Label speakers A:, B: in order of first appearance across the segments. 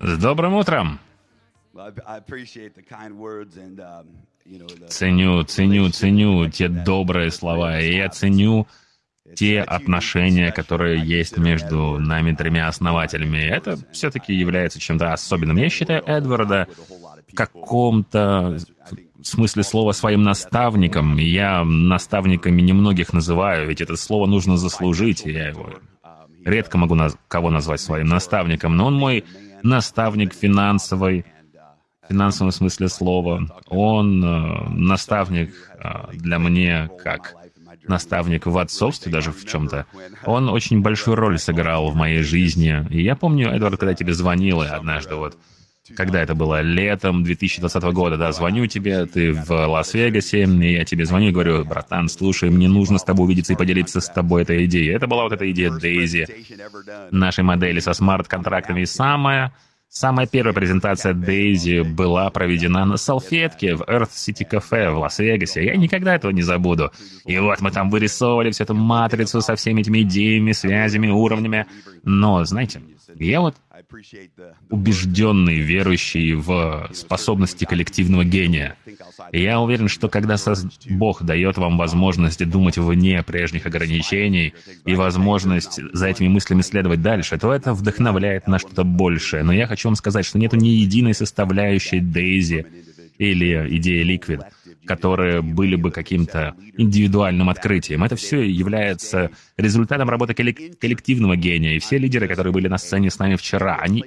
A: С добрым утром!
B: Um,
A: Ценю, ценю, ценю те добрые слова, и я ценю те отношения, которые есть между нами тремя основателями. Это все-таки является чем-то особенным. Я считаю Эдварда в каком-то смысле слова своим наставником. Я наставниками немногих называю, ведь это слово нужно заслужить, и я его редко могу наз- кого назвать своим наставником, но он мой наставник финансовой, в финансовом смысле слова. Он э, наставник э, для мне как наставник в отцовстве даже в чем-то. Он очень большую роль сыграл в моей жизни. И я помню, Эдвард, когда тебе звонил и однажды вот, когда это было летом 2020 года, да, звоню тебе, ты в Лас-Вегасе, и я тебе звоню и говорю, братан, слушай, мне нужно с тобой увидеться и поделиться с тобой этой идеей. Это была вот эта идея Дейзи, нашей модели со смарт-контрактами. И самая Самая первая презентация Дейзи была проведена на салфетке в Earth City Cafe в Лас-Вегасе. Я никогда этого не забуду. И вот мы там вырисовывали всю эту матрицу со всеми этими идеями, связями, уровнями. Но, знаете, я вот убежденный, верующий в способности коллективного гения. И я уверен, что когда Бог дает вам возможность думать вне прежних ограничений и возможность за этими мыслями следовать дальше, то это вдохновляет на что-то большее. Но я хочу вам сказать, что нету ни единой составляющей Дейзи или идеи Liquid, которые были бы каким-то индивидуальным открытием. Это все является результатом работы коллек- коллективного гения. И все лидеры, которые были на сцене с нами вчера, они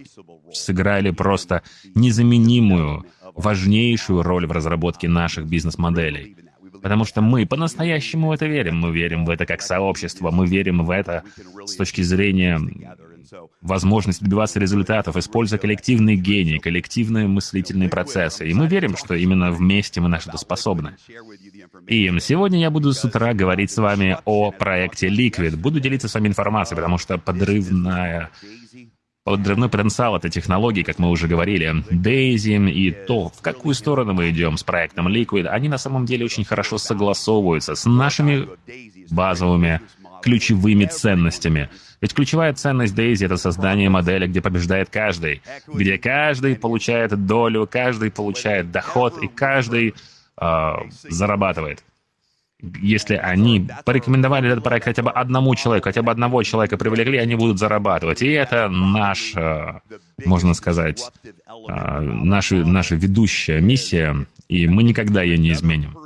A: сыграли просто незаменимую, важнейшую роль в разработке наших бизнес-моделей. Потому что мы по-настоящему в это верим. Мы верим в это как сообщество, мы верим в это с точки зрения возможности добиваться результатов, используя коллективный гений, коллективные мыслительные процессы. И мы верим, что именно вместе мы на что-то способны. И сегодня я буду с утра говорить с вами о проекте Liquid. Буду делиться с вами информацией, потому что подрывная Подрывной потенциал этой технологии, как мы уже говорили, Daisy и то, в какую сторону мы идем с проектом Liquid, они на самом деле очень хорошо согласовываются с нашими базовыми ключевыми ценностями. Ведь ключевая ценность Daisy — это создание модели, где побеждает каждый, где каждый получает долю, каждый получает доход и каждый э, зарабатывает. Если они порекомендовали этот проект хотя бы одному человеку, хотя бы одного человека привлекли, они будут зарабатывать. И это наш, э, можно сказать, э, наша, наша ведущая миссия, и мы никогда ее не изменим.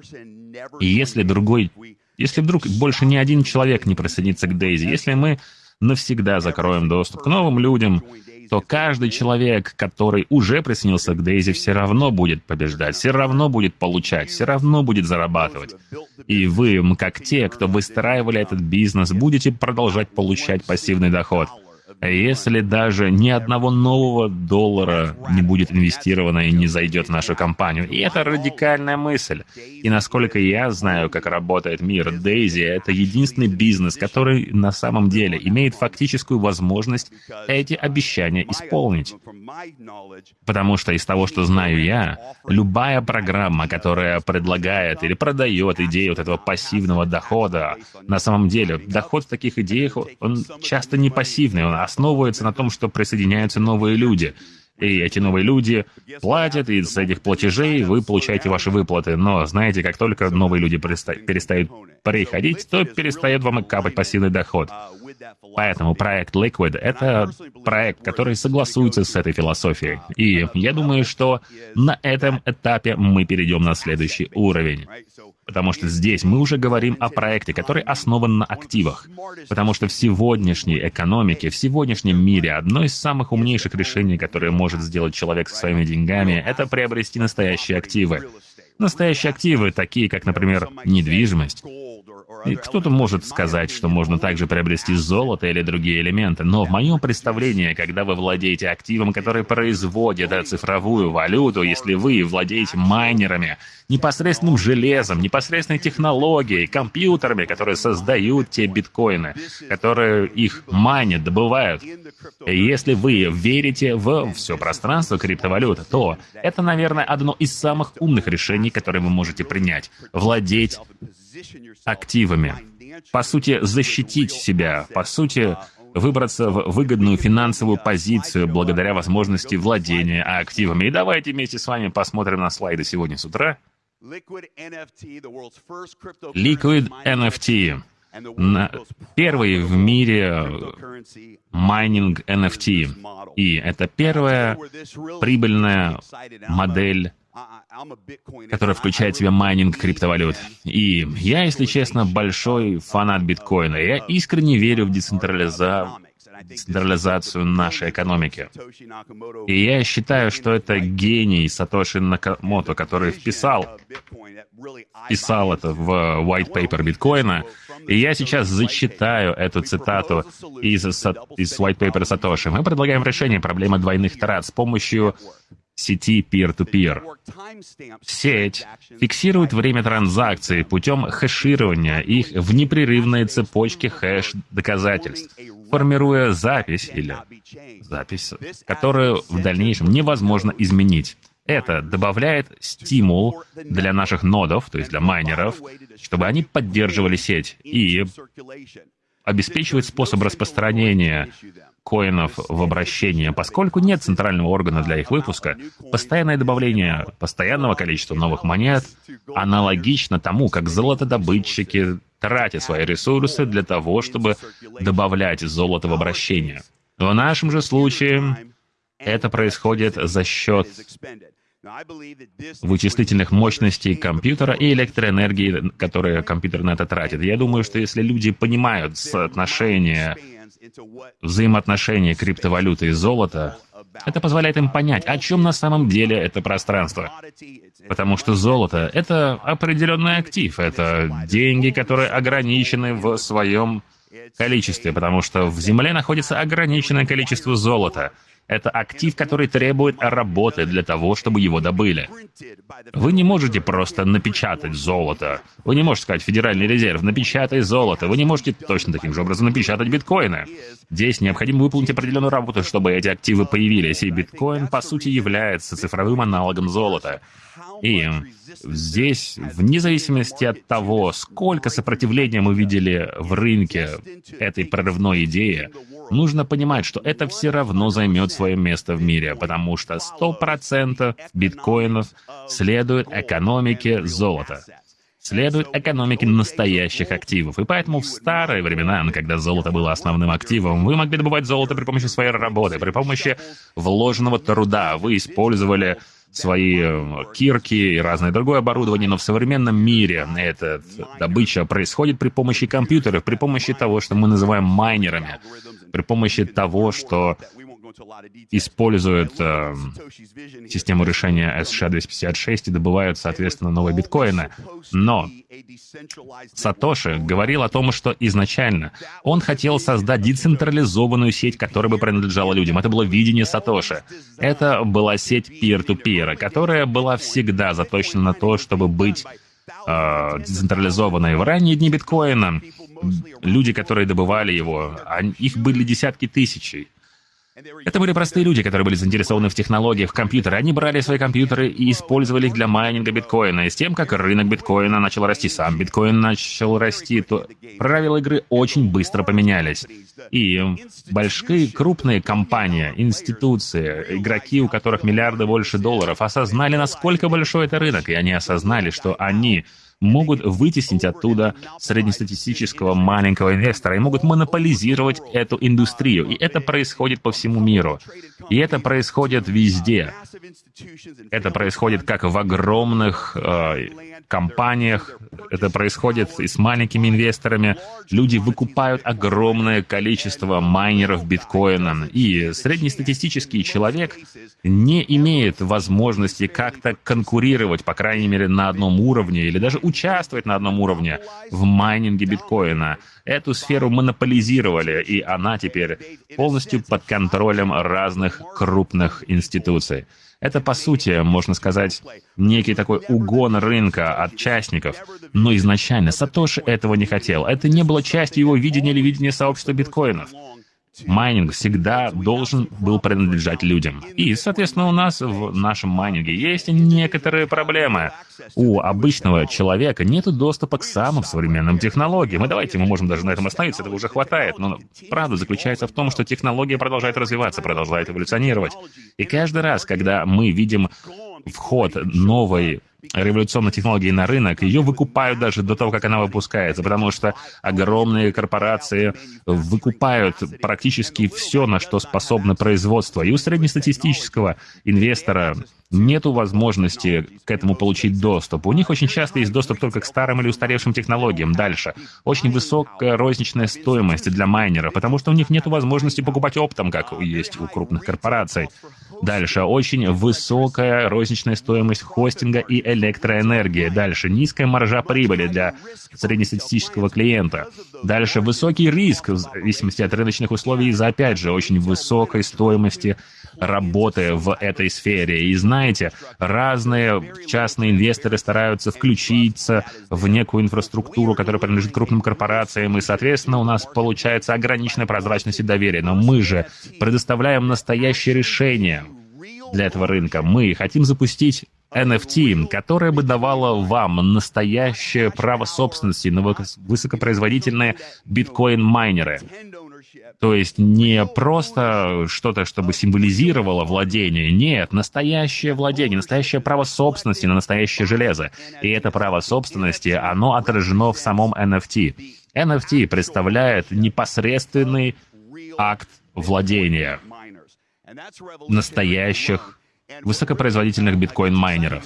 A: И если другой, если вдруг больше ни один человек не присоединится к Дейзи, если мы навсегда закроем доступ к новым людям, то каждый человек, который уже присоединился к Дейзи, все равно будет побеждать, все равно будет получать, все равно будет зарабатывать. И вы, как те, кто выстраивали этот бизнес, будете продолжать получать пассивный доход. Если даже ни одного нового доллара не будет инвестировано и не зайдет в нашу компанию. И это радикальная мысль. И насколько я знаю, как работает мир, Дейзи — это единственный бизнес, который на самом деле имеет фактическую возможность эти обещания исполнить. Потому что из того, что знаю я, любая программа, которая предлагает или продает идею вот этого пассивного дохода, на самом деле доход в таких идеях, он часто не пассивный, он основывается на том, что присоединяются новые люди. И эти новые люди платят, и с этих платежей вы получаете ваши выплаты. Но знаете, как только новые люди переста- перестают приходить, то перестает вам и капать пассивный доход. Поэтому проект Liquid — это проект, который согласуется с этой философией. И я думаю, что на этом этапе мы перейдем на следующий уровень. Потому что здесь мы уже говорим о проекте, который основан на активах. Потому что в сегодняшней экономике, в сегодняшнем мире одно из самых умнейших решений, которое может сделать человек со своими деньгами, это приобрести настоящие активы. Настоящие активы, такие как, например, недвижимость. И кто-то может сказать, что можно также приобрести золото или другие элементы, но в моем представлении, когда вы владеете активом, который производит цифровую валюту, если вы владеете майнерами, непосредственным железом, непосредственной технологией, компьютерами, которые создают те биткоины, которые их майнят, добывают. И если вы верите в все пространство криптовалют, то это, наверное, одно из самых умных решений, которые вы можете принять. Владеть активами. По сути, защитить себя, по сути, выбраться в выгодную финансовую позицию благодаря возможности владения активами. И давайте вместе с вами посмотрим на слайды сегодня с утра. Liquid NFT. Первый в мире майнинг NFT. И это первая прибыльная модель, которая включает в себя майнинг криптовалют. И я, если честно, большой фанат биткоина. Я искренне верю в децентрализа- децентрализацию нашей экономики. И я считаю, что это гений Сатоши Накамото, который вписал, вписал это в white paper биткоина. И я сейчас зачитаю эту цитату из, из white paper Сатоши. Мы предлагаем решение проблемы двойных трат с помощью сети peer-to-peer. Сеть фиксирует время транзакций путем хэширования их в непрерывные цепочки хэш-доказательств, формируя запись или запись, которую в дальнейшем невозможно изменить. Это добавляет стимул для наших нодов, то есть для майнеров, чтобы они поддерживали сеть и обеспечивает способ распространения коинов в обращение, поскольку нет центрального органа для их выпуска, постоянное добавление постоянного количества новых монет аналогично тому, как золотодобытчики тратят свои ресурсы для того, чтобы добавлять золото в обращение. В нашем же случае это происходит за счет вычислительных мощностей компьютера и электроэнергии, которые компьютер на это тратит. Я думаю, что если люди понимают соотношение, взаимоотношения криптовалюты и золота, это позволяет им понять, о чем на самом деле это пространство. Потому что золото — это определенный актив, это деньги, которые ограничены в своем количестве, потому что в Земле находится ограниченное количество золота. Это актив, который требует работы для того, чтобы его добыли. Вы не можете просто напечатать золото. Вы не можете сказать, Федеральный резерв, напечатай золото. Вы не можете точно таким же образом напечатать биткоины. Здесь необходимо выполнить определенную работу, чтобы эти активы появились, и биткоин, по сути, является цифровым аналогом золота. И здесь, вне зависимости от того, сколько сопротивления мы видели в рынке этой прорывной идеи, нужно понимать, что это все равно займет свое место в мире, потому что 100% биткоинов следует экономике золота следует экономике настоящих активов. И поэтому в старые времена, когда золото было основным активом, вы могли добывать золото при помощи своей работы, при помощи вложенного труда. Вы использовали свои э, кирки и разное другое оборудование, но в современном мире эта добыча происходит при помощи компьютеров, при помощи того, что мы называем майнерами, при помощи того, что используют э, систему решения SHA-256 и добывают, соответственно, новые биткоины. Но Сатоши говорил о том, что изначально он хотел создать децентрализованную сеть, которая бы принадлежала людям. Это было видение Сатоши. Это была сеть peer-to-peer, которая была всегда заточена на то, чтобы быть э, децентрализованной. В ранние дни биткоина люди, которые добывали его, они, их были десятки тысяч. Это были простые люди, которые были заинтересованы в технологиях, в компьютеры. Они брали свои компьютеры и использовали их для майнинга биткоина. И с тем, как рынок биткоина начал расти, сам биткоин начал расти, то правила игры очень быстро поменялись. И большие, крупные компании, институции, игроки, у которых миллиарды больше долларов, осознали, насколько большой это рынок. И они осознали, что они могут вытеснить оттуда среднестатистического маленького инвестора и могут монополизировать эту индустрию. И это происходит по всему миру. И это происходит везде. Это происходит как в огромных э, компаниях, это происходит и с маленькими инвесторами. Люди выкупают огромное количество майнеров биткоина. И среднестатистический человек не имеет возможности как-то конкурировать, по крайней мере, на одном уровне, или даже участвовать на одном уровне в майнинге биткоина. Эту сферу монополизировали, и она теперь полностью под контролем разных крупных институций. Это, по сути, можно сказать, некий такой угон рынка от частников. Но изначально Сатоши этого не хотел. Это не было частью его видения или видения сообщества биткоинов. Майнинг всегда должен был принадлежать людям. И, соответственно, у нас в нашем майнинге есть некоторые проблемы. У обычного человека нет доступа к самым современным технологиям. И давайте мы можем даже на этом остановиться, этого уже хватает. Но правда заключается в том, что технология продолжает развиваться, продолжает эволюционировать. И каждый раз, когда мы видим вход новой революционной технологии на рынок, ее выкупают даже до того, как она выпускается, потому что огромные корпорации выкупают практически все, на что способно производство. И у среднестатистического инвестора нету возможности к этому получить доступ. У них очень часто есть доступ только к старым или устаревшим технологиям. Дальше. Очень высокая розничная стоимость для майнера, потому что у них нет возможности покупать оптом, как есть у крупных корпораций. Дальше. Очень высокая розничная стоимость хостинга и электроэнергии. Дальше. Низкая маржа прибыли для среднестатистического клиента. Дальше. Высокий риск, в зависимости от рыночных условий, из-за, опять же, очень высокой стоимости работы в этой сфере. И знаете, разные частные инвесторы стараются включиться в некую инфраструктуру, которая принадлежит крупным корпорациям, и, соответственно, у нас получается ограниченная прозрачность и доверие. Но мы же предоставляем настоящее решение для этого рынка. Мы хотим запустить NFT, которое бы давало вам настоящее право собственности на высокопроизводительные биткоин-майнеры. То есть не просто что-то, чтобы символизировало владение. Нет, настоящее владение, настоящее право собственности на настоящее железо. И это право собственности, оно отражено в самом NFT. NFT представляет непосредственный акт владения настоящих высокопроизводительных биткоин-майнеров.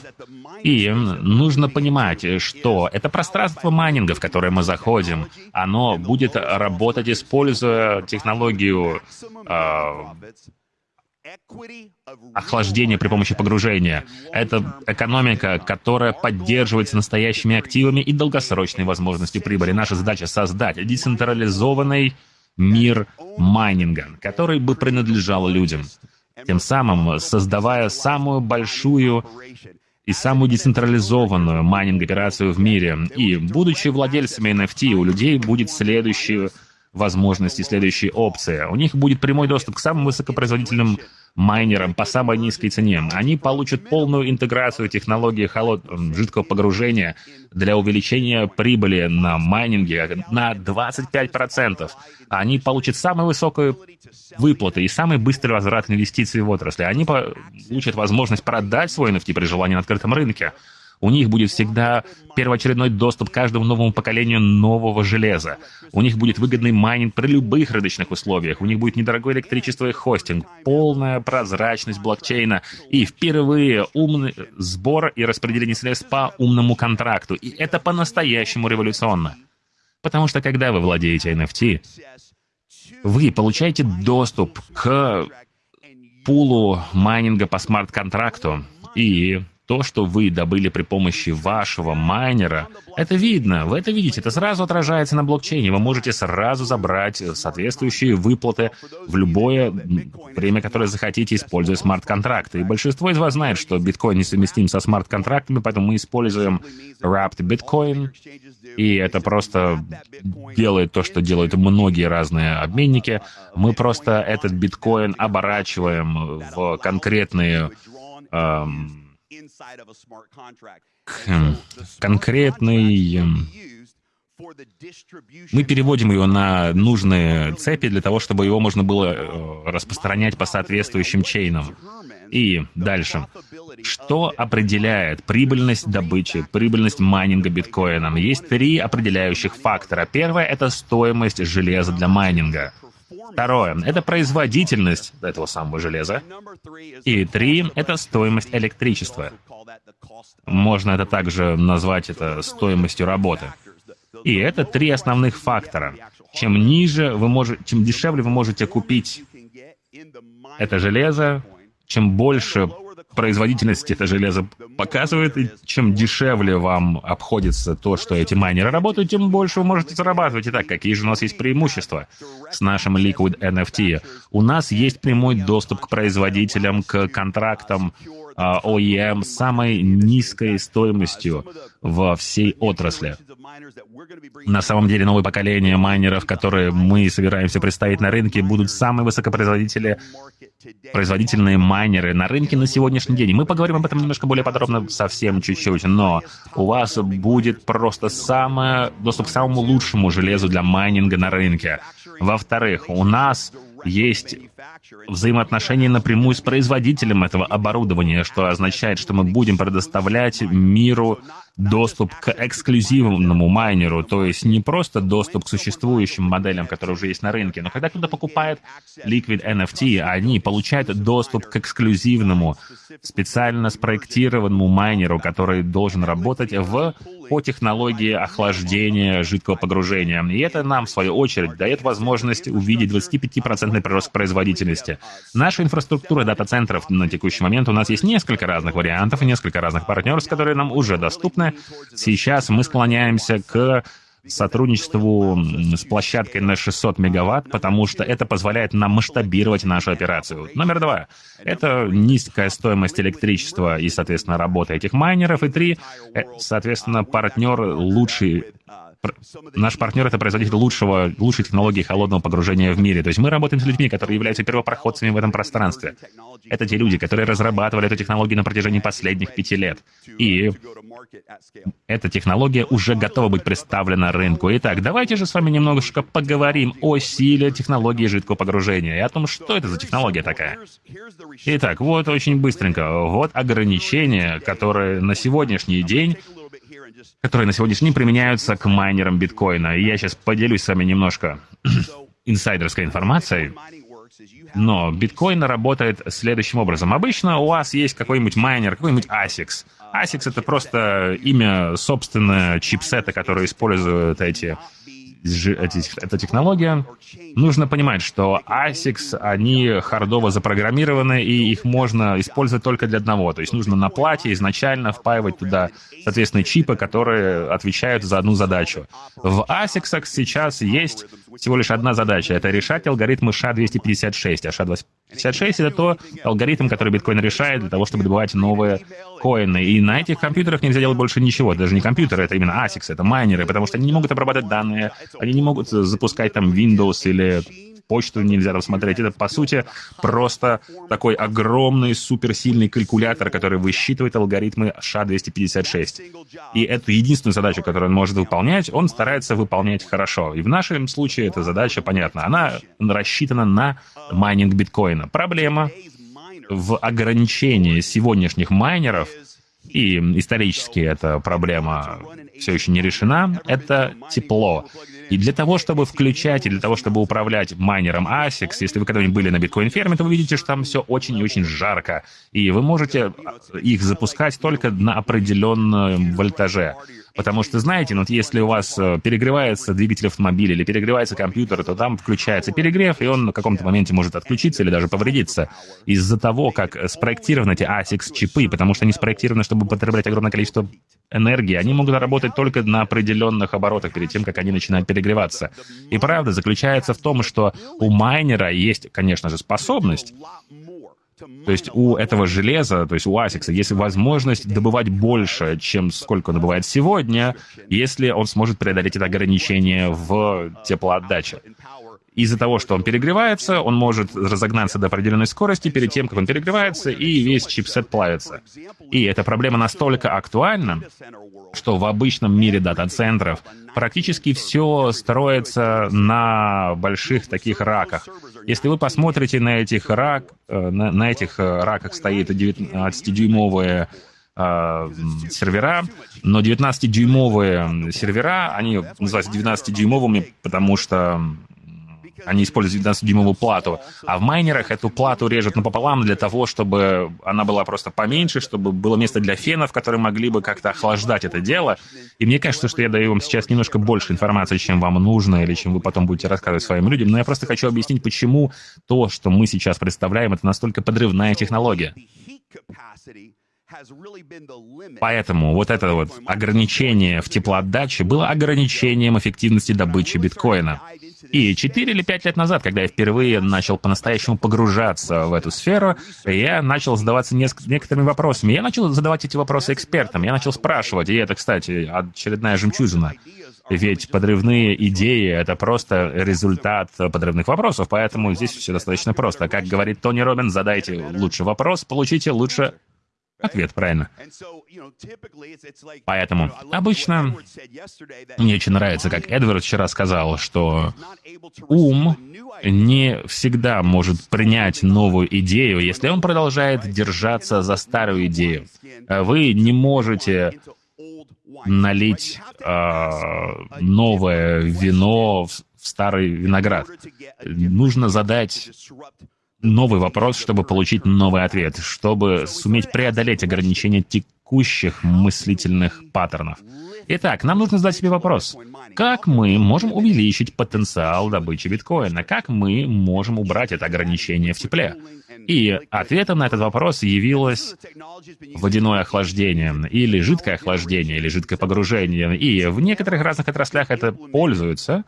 A: И нужно понимать, что это пространство майнинга, в которое мы заходим, оно будет работать, используя технологию э, охлаждения при помощи погружения. Это экономика, которая поддерживается настоящими активами и долгосрочной возможностью прибыли. Наша задача — создать децентрализованный мир майнинга, который бы принадлежал людям тем самым создавая самую большую и самую децентрализованную майнинг-операцию в мире. И, будучи владельцами NFT, у людей будет следующие возможности, следующие опции. У них будет прямой доступ к самым высокопроизводительным майнерам по самой низкой цене. Они получат полную интеграцию технологии холод... жидкого погружения для увеличения прибыли на майнинге на 25%. Они получат самую высокую выплаты и самый быстрый возврат инвестиций в отрасли. Они получат возможность продать свой NFT при желании на открытом рынке. У них будет всегда первоочередной доступ к каждому новому поколению нового железа. У них будет выгодный майнинг при любых рыночных условиях. У них будет недорогое электричество и хостинг, полная прозрачность блокчейна и впервые умный сбор и распределение средств по умному контракту. И это по-настоящему революционно. Потому что когда вы владеете NFT, вы получаете доступ к пулу майнинга по смарт-контракту, и то, что вы добыли при помощи вашего майнера, это видно, вы это видите, это сразу отражается на блокчейне. Вы можете сразу забрать соответствующие выплаты в любое время, которое захотите, используя смарт-контракты. И большинство из вас знает, что биткоин несовместим со смарт-контрактами, поэтому мы используем Wrapped Bitcoin, и это просто делает то, что делают многие разные обменники. Мы просто этот биткоин оборачиваем в конкретные эм, конкретный... Мы переводим его на нужные цепи для того, чтобы его можно было э, распространять по соответствующим чейнам. И дальше. Что определяет прибыльность добычи, прибыльность майнинга биткоином? Есть три определяющих фактора. Первое — это стоимость железа для майнинга. Второе — это производительность этого самого железа. И три — это стоимость электричества. Можно это также назвать это стоимостью работы. И это три основных фактора. Чем ниже вы можете, чем дешевле вы можете купить это железо, чем больше производительность это железо показывает, и чем дешевле вам обходится то, что эти майнеры работают, тем больше вы можете зарабатывать. Итак, какие же у нас есть преимущества с нашим Liquid NFT? У нас есть прямой доступ к производителям, к контрактам, OEM а, с самой низкой стоимостью. во всей отрасли. На самом деле, новое поколение майнеров, которые мы собираемся представить на рынке, будут самые высокопроизводители, производительные майнеры на рынке на сегодняшний день. Мы поговорим об этом немножко более подробно совсем чуть-чуть, но у вас будет просто самое, доступ к самому лучшему железу для майнинга на рынке. Во-вторых, у нас есть взаимоотношения напрямую с производителем этого оборудования, что означает, что мы будем предоставлять миру доступ к эксклюзивному майнеру, то есть не просто доступ к существующим моделям, которые уже есть на рынке, но когда кто-то покупает Liquid NFT, они получают доступ к эксклюзивному, специально спроектированному майнеру, который должен работать в по технологии охлаждения жидкого погружения. И это нам, в свою очередь, дает возможность увидеть 25% прирост производительности. Наша инфраструктура дата-центров на текущий момент у нас есть несколько разных вариантов несколько разных партнерств, которые нам уже доступны. Сейчас мы склоняемся к сотрудничеству с площадкой на 600 мегаватт, потому что это позволяет нам масштабировать нашу операцию. Номер два — это низкая стоимость электричества и, соответственно, работа этих майнеров. И три — соответственно, партнер лучший Наш партнер — это производитель лучшего, лучшей технологии холодного погружения в мире. То есть мы работаем с людьми, которые являются первопроходцами в этом пространстве. Это те люди, которые разрабатывали эту технологию на протяжении последних пяти лет. И эта технология уже готова быть представлена рынку. Итак, давайте же с вами немножко поговорим о силе технологии жидкого погружения и о том, что это за технология такая. Итак, вот очень быстренько. Вот ограничения, которые на сегодняшний день которые на сегодняшний день применяются к майнерам биткоина. И я сейчас поделюсь с вами немножко инсайдерской информацией. Но биткоин работает следующим образом. Обычно у вас есть какой-нибудь майнер, какой-нибудь ASICS. ASICS — это просто имя собственное чипсета, который используют эти эта технология, нужно понимать, что ASICs, они хардово запрограммированы, и их можно использовать только для одного. То есть нужно на плате изначально впаивать туда соответственно чипы, которые отвечают за одну задачу. В ASICs сейчас есть всего лишь одна задача — это решать алгоритмы SHA-256. А SHA-256 — это то алгоритм, который биткоин решает для того, чтобы добывать новые коины. И на этих компьютерах нельзя делать больше ничего. Даже не компьютеры, это именно ASICs, это майнеры, потому что они не могут обрабатывать данные, они не могут запускать там Windows или почту нельзя там смотреть. Это, по сути, просто такой огромный суперсильный калькулятор, который высчитывает алгоритмы SHA-256. И эту единственную задачу, которую он может выполнять, он старается выполнять хорошо. И в нашем случае эта задача, понятна, она рассчитана на майнинг биткоина. Проблема в ограничении сегодняшних майнеров, и исторически эта проблема все еще не решена, это тепло. И для того, чтобы включать, и для того, чтобы управлять майнером ASICS, если вы когда-нибудь были на биткоин-ферме, то вы видите, что там все очень и очень жарко. И вы можете их запускать только на определенном вольтаже. Потому что, знаете, ну, вот если у вас э, перегревается двигатель автомобиля или перегревается компьютер, то там включается перегрев, и он на каком-то моменте может отключиться или даже повредиться из-за того, как спроектированы эти ASICS-чипы, потому что они спроектированы, чтобы потреблять огромное количество энергии. Они могут работать только на определенных оборотах перед тем, как они начинают перегреваться. И правда заключается в том, что у майнера есть, конечно же, способность то есть у этого железа, то есть у ASICS, есть возможность добывать больше, чем сколько он добывает сегодня, если он сможет преодолеть это ограничение в теплоотдаче. Из-за того, что он перегревается, он может разогнаться до определенной скорости перед тем, как он перегревается, и весь чипсет плавится. И эта проблема настолько актуальна, что в обычном мире дата-центров практически все строится на больших таких раках. Если вы посмотрите на этих рак, э, на, на этих э, раках стоит 19-дюймовые э, сервера, но 19-дюймовые сервера, они называются 19-дюймовыми, потому что они используют 12-дюймовую плату. А в майнерах эту плату режут напополам для того, чтобы она была просто поменьше, чтобы было место для фенов, которые могли бы как-то охлаждать это дело. И мне кажется, что я даю вам сейчас немножко больше информации, чем вам нужно, или чем вы потом будете рассказывать своим людям. Но я просто хочу объяснить, почему то, что мы сейчас представляем, это настолько подрывная технология. Поэтому вот это вот ограничение в теплоотдаче было ограничением эффективности добычи биткоина. И 4 или 5 лет назад, когда я впервые начал по-настоящему погружаться в эту сферу, я начал задаваться некоторыми вопросами. Я начал задавать эти вопросы экспертам, я начал спрашивать, и это, кстати, очередная жемчужина. Ведь подрывные идеи — это просто результат подрывных вопросов, поэтому здесь все достаточно просто. Как говорит Тони Робин, задайте лучше вопрос, получите лучше ответ, правильно. Поэтому обычно мне очень нравится, как Эдвард вчера сказал, что ум не всегда может принять новую идею, если он продолжает держаться за старую идею. Вы не можете налить э, новое вино в, в старый виноград. Нужно задать новый вопрос, чтобы получить новый ответ, чтобы суметь преодолеть ограничения текущих мыслительных паттернов. Итак, нам нужно задать себе вопрос. Как мы можем увеличить потенциал добычи биткоина? Как мы можем убрать это ограничение в тепле? И ответом на этот вопрос явилось водяное охлаждение, или жидкое охлаждение, или жидкое погружение. И в некоторых разных отраслях это пользуются,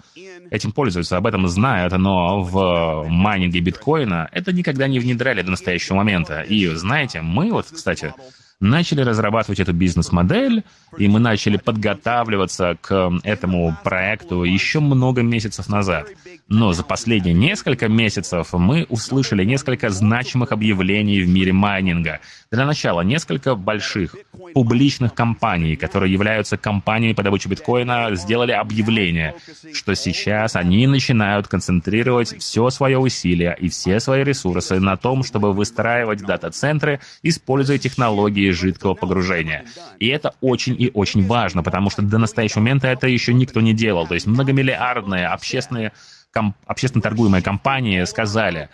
A: этим пользуются, об этом знают, но в майнинге биткоина это никогда не внедряли до настоящего момента. И знаете, мы вот, кстати, начали разрабатывать эту бизнес-модель, и мы начали подготавливаться к этому проекту еще много месяцев назад. Но за последние несколько месяцев мы услышали несколько значимых объявлений в мире майнинга. Для начала, несколько больших публичных компаний, которые являются компаниями по добыче биткоина, сделали объявление, что сейчас они начинают концентрировать все свое усилие и все свои ресурсы на том, чтобы выстраивать дата-центры, используя технологии жидкого погружения. И это очень и очень важно, потому что до настоящего момента это еще никто не делал. То есть многомиллиардные общественные, комп, общественно торгуемые компании сказали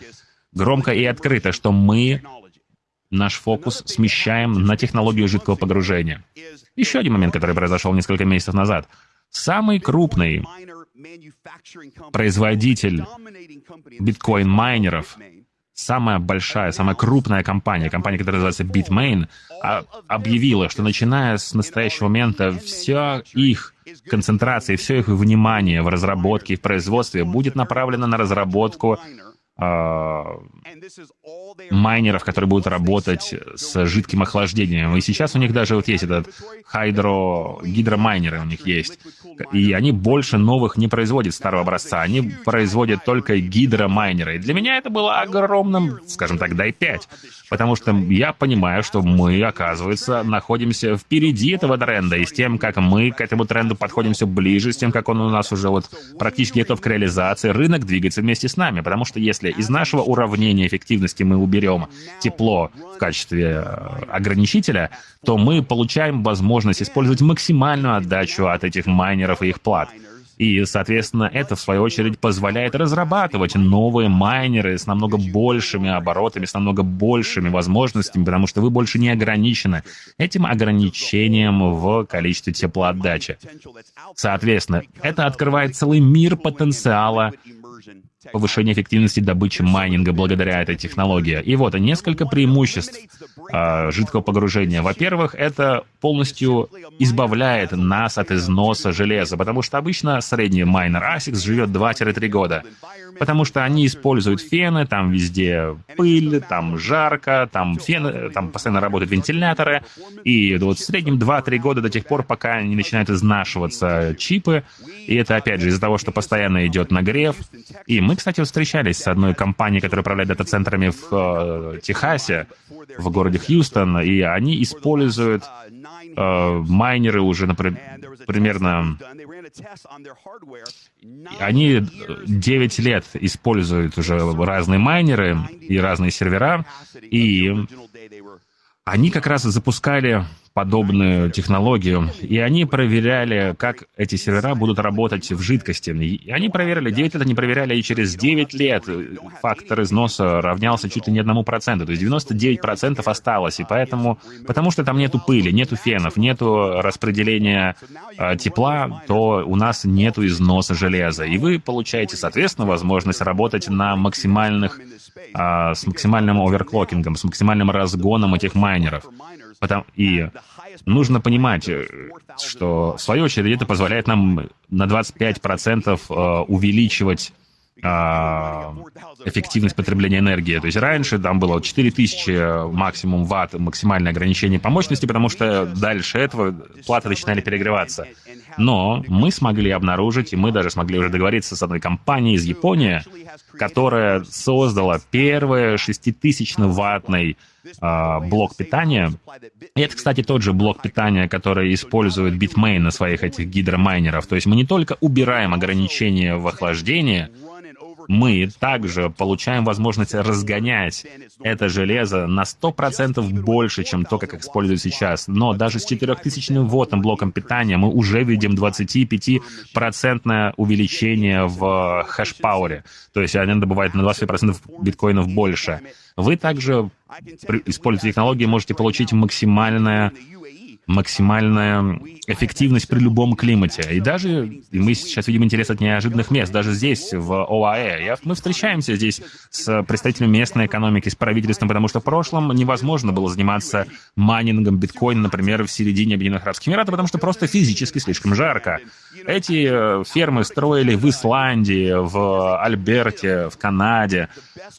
A: громко и открыто, что мы наш фокус смещаем на технологию жидкого погружения. Еще один момент, который произошел несколько месяцев назад. Самый крупный производитель биткоин-майнеров, самая большая, самая крупная компания, компания, которая называется Bitmain, а, объявила, что начиная с настоящего момента вся их концентрация, все их внимание в разработке и в производстве будет направлено на разработку майнеров, которые будут работать с жидким охлаждением. И сейчас у них даже вот есть этот хайдро, гидромайнеры у них есть. И они больше новых не производят старого образца. Они производят только гидромайнеры. И для меня это было огромным, скажем так, дай 5. Потому что я понимаю, что мы, оказывается, находимся впереди этого тренда. И с тем, как мы к этому тренду подходим все ближе, с тем, как он у нас уже вот практически готов к реализации, рынок двигается вместе с нами. Потому что если из нашего уравнения эффективности мы уберем тепло в качестве э, ограничителя, то мы получаем возможность использовать максимальную отдачу от этих майнеров и их плат. И, соответственно, это, в свою очередь, позволяет разрабатывать новые майнеры с намного большими оборотами, с намного большими возможностями, потому что вы больше не ограничены этим ограничением в количестве теплоотдачи. Соответственно, это открывает целый мир потенциала повышения эффективности добычи майнинга благодаря этой технологии. И вот несколько преимуществ э, жидкого погружения. Во-первых, это полностью избавляет нас от износа железа, потому что обычно средний майнер ASICS живет 2-3 года, потому что они используют фены, там везде пыль, там жарко, там фены, там постоянно работают вентиляторы, и вот в среднем 2-3 года до тех пор, пока не начинают изнашиваться чипы, и это, опять же, из-за того, что постоянно идет нагрев. И мы, кстати, встречались с одной компанией, которая управляет дата-центрами в э, Техасе, в городе Хьюстон, и они используют э, майнеры уже, например, примерно... Они 9 лет используют уже разные майнеры и разные сервера, и они как раз запускали подобную технологию, и они проверяли, как эти сервера будут работать в жидкости. И они проверили, 9 лет они проверяли, и через 9 лет фактор износа равнялся чуть ли не одному проценту, то есть 99% осталось, и поэтому, потому что там нету пыли, нету фенов, нету распределения э, тепла, то у нас нету износа железа, и вы получаете, соответственно, возможность работать на максимальных, э, с максимальным оверклокингом, с максимальным разгоном этих майнеров. Потому, и нужно понимать, э, что в свою очередь это позволяет нам на 25% э, увеличивать эффективность потребления энергии. То есть раньше там было 4000 максимум ватт, максимальное ограничение по мощности, потому что дальше этого платы начинали перегреваться. Но мы смогли обнаружить, и мы даже смогли уже договориться с одной компанией из Японии, которая создала первый 6000-ваттный э, блок питания. И это, кстати, тот же блок питания, который использует Bitmain на своих этих гидромайнеров. То есть мы не только убираем ограничения в охлаждении, мы также получаем возможность разгонять это железо на 100% больше, чем то, как используют сейчас. Но даже с 4000 ваттным блоком питания мы уже видим 25% увеличение в хэш-пауэре. То есть они добывают на 20% биткоинов больше. Вы также, используя технологии, можете получить максимальное максимальная эффективность при любом климате. И даже и мы сейчас видим интерес от неожиданных мест, даже здесь, в ОАЭ. Я, мы встречаемся здесь с представителями местной экономики, с правительством, потому что в прошлом невозможно было заниматься майнингом биткоина, например, в середине Объединенных Арабских Эмиратов, потому что просто физически слишком жарко. Эти э, фермы строили в Исландии, в Альберте, в Канаде,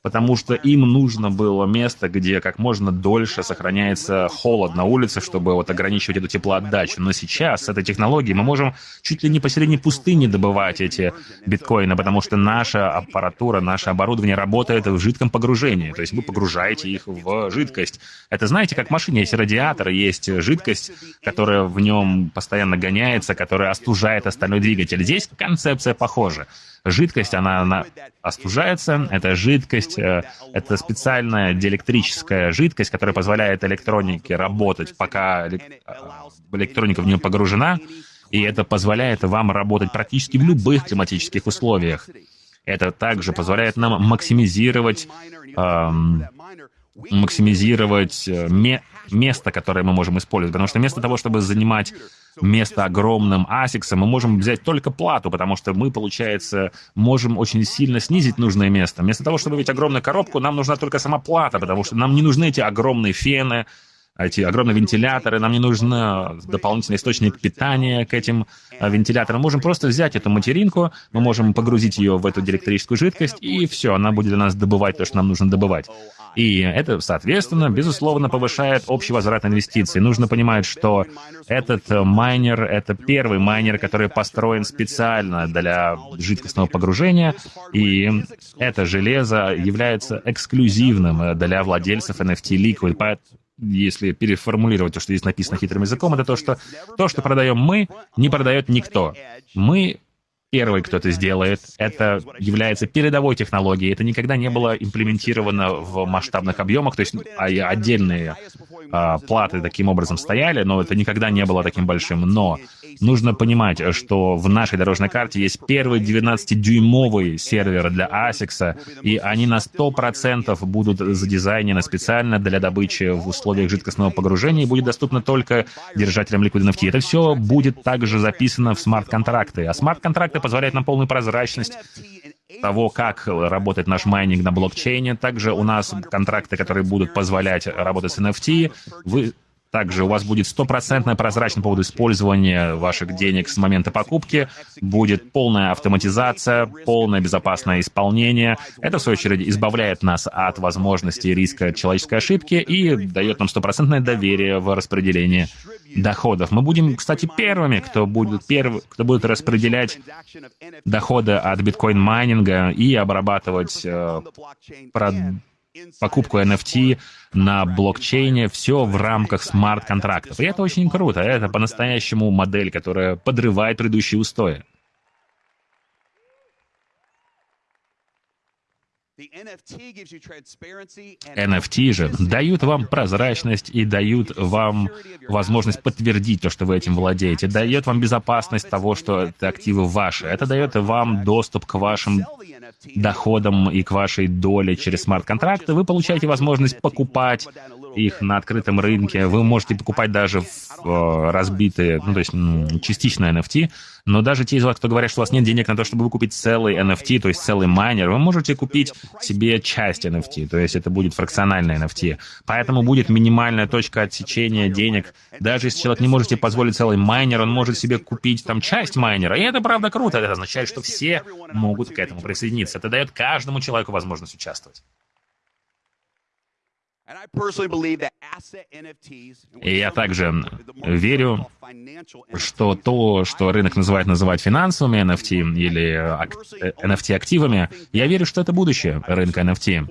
A: потому что им нужно было место, где как можно дольше сохраняется холод на улице, чтобы вот ограничивать эту теплоотдачу. Но сейчас с этой технологией мы можем чуть ли не посередине пустыни добывать эти биткоины, потому что наша аппаратура, наше оборудование работает в жидком погружении. То есть вы погружаете их в жидкость. Это знаете, как в машине есть радиатор, есть жидкость, которая в нем постоянно гоняется, которая остужает остальной двигатель. Здесь концепция похожа. Жидкость, она, она остужается. Это жидкость, э, это специальная диэлектрическая жидкость, которая позволяет электронике работать, пока э, электроника в нее погружена. И это позволяет вам работать практически в любых климатических условиях. Это также позволяет нам максимизировать, эм, максимизировать э, ме место, которое мы можем использовать. Потому что вместо того, чтобы занимать место огромным асиксом, мы можем взять только плату, потому что мы, получается, можем очень сильно снизить нужное место. Вместо того, чтобы иметь огромную коробку, нам нужна только сама плата, потому что нам не нужны эти огромные фены, эти огромные вентиляторы, нам не нужен дополнительный источник питания к этим а, вентиляторам. Можем просто взять эту материнку, мы можем погрузить ее в эту диэлектрическую жидкость, и все, она будет для нас добывать то, что нам нужно добывать. И это, соответственно, безусловно, повышает общий возврат инвестиций. Нужно понимать, что этот майнер — это первый майнер, который построен специально для жидкостного погружения, и это железо является эксклюзивным для владельцев NFT Liquid. Если переформулировать то, что здесь написано хитрым языком, это то, что то, что продаем мы, не продает никто. Мы первый, кто это сделает. Это является передовой технологией. Это никогда не было имплементировано в масштабных объемах. То есть а, отдельные а, платы таким образом стояли, но это никогда не было таким большим. Но нужно понимать, что в нашей дорожной карте есть первый 12-дюймовый сервер для ASICs, и они на 100% будут задизайнены специально для добычи в условиях жидкостного погружения и будет доступно только держателям Liquid NFT. Это все будет также записано в смарт-контракты. А смарт-контракты позволяют нам полную прозрачность того, как работает наш майнинг на блокчейне. Также у нас контракты, которые будут позволять работать с NFT. Вы также у вас будет стопроцентная прозрачность по поводу использования ваших денег с момента покупки, будет полная автоматизация, полное безопасное исполнение. Это, в свою очередь, избавляет нас от возможности риска человеческой ошибки и дает нам стопроцентное доверие в распределении доходов. Мы будем, кстати, первыми, кто будет, перв... кто будет распределять доходы от биткоин-майнинга и обрабатывать э, прод покупку NFT на блокчейне, все в рамках смарт-контрактов. И это очень круто. Это по-настоящему модель, которая подрывает предыдущие устои. NFT же дают вам прозрачность и дают вам возможность подтвердить то, что вы этим владеете, дает вам безопасность того, что это активы ваши. Это дает вам доступ к вашим доходам и к вашей доле через смарт-контракты. Вы получаете возможность покупать их на открытом рынке. Вы можете покупать даже в, э, разбитые, ну, то есть частично NFT, но даже те из вас, кто говорят, что у вас нет денег на то, чтобы выкупить целый NFT, то есть целый майнер, вы можете купить себе часть NFT, то есть это будет фракциональная NFT. Поэтому будет минимальная точка отсечения денег. Даже если человек не может себе позволить целый майнер, он может себе купить там часть майнера. И это правда круто. Это означает, что все могут к этому присоединиться. Это дает каждому человеку возможность участвовать. И я также верю, что то, что рынок называет называть финансовыми NFT или NFT-активами, я верю, что это будущее рынка NFT.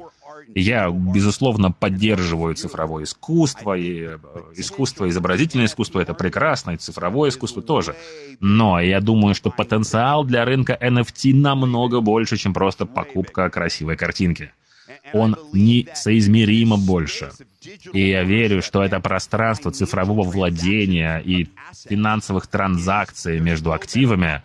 A: Я, безусловно, поддерживаю цифровое искусство, и э, искусство, изобразительное искусство — это прекрасно, и цифровое искусство тоже. Но я думаю, что потенциал для рынка NFT намного больше, чем просто покупка красивой картинки он несоизмеримо больше. И я верю, что это пространство цифрового владения и финансовых транзакций между активами,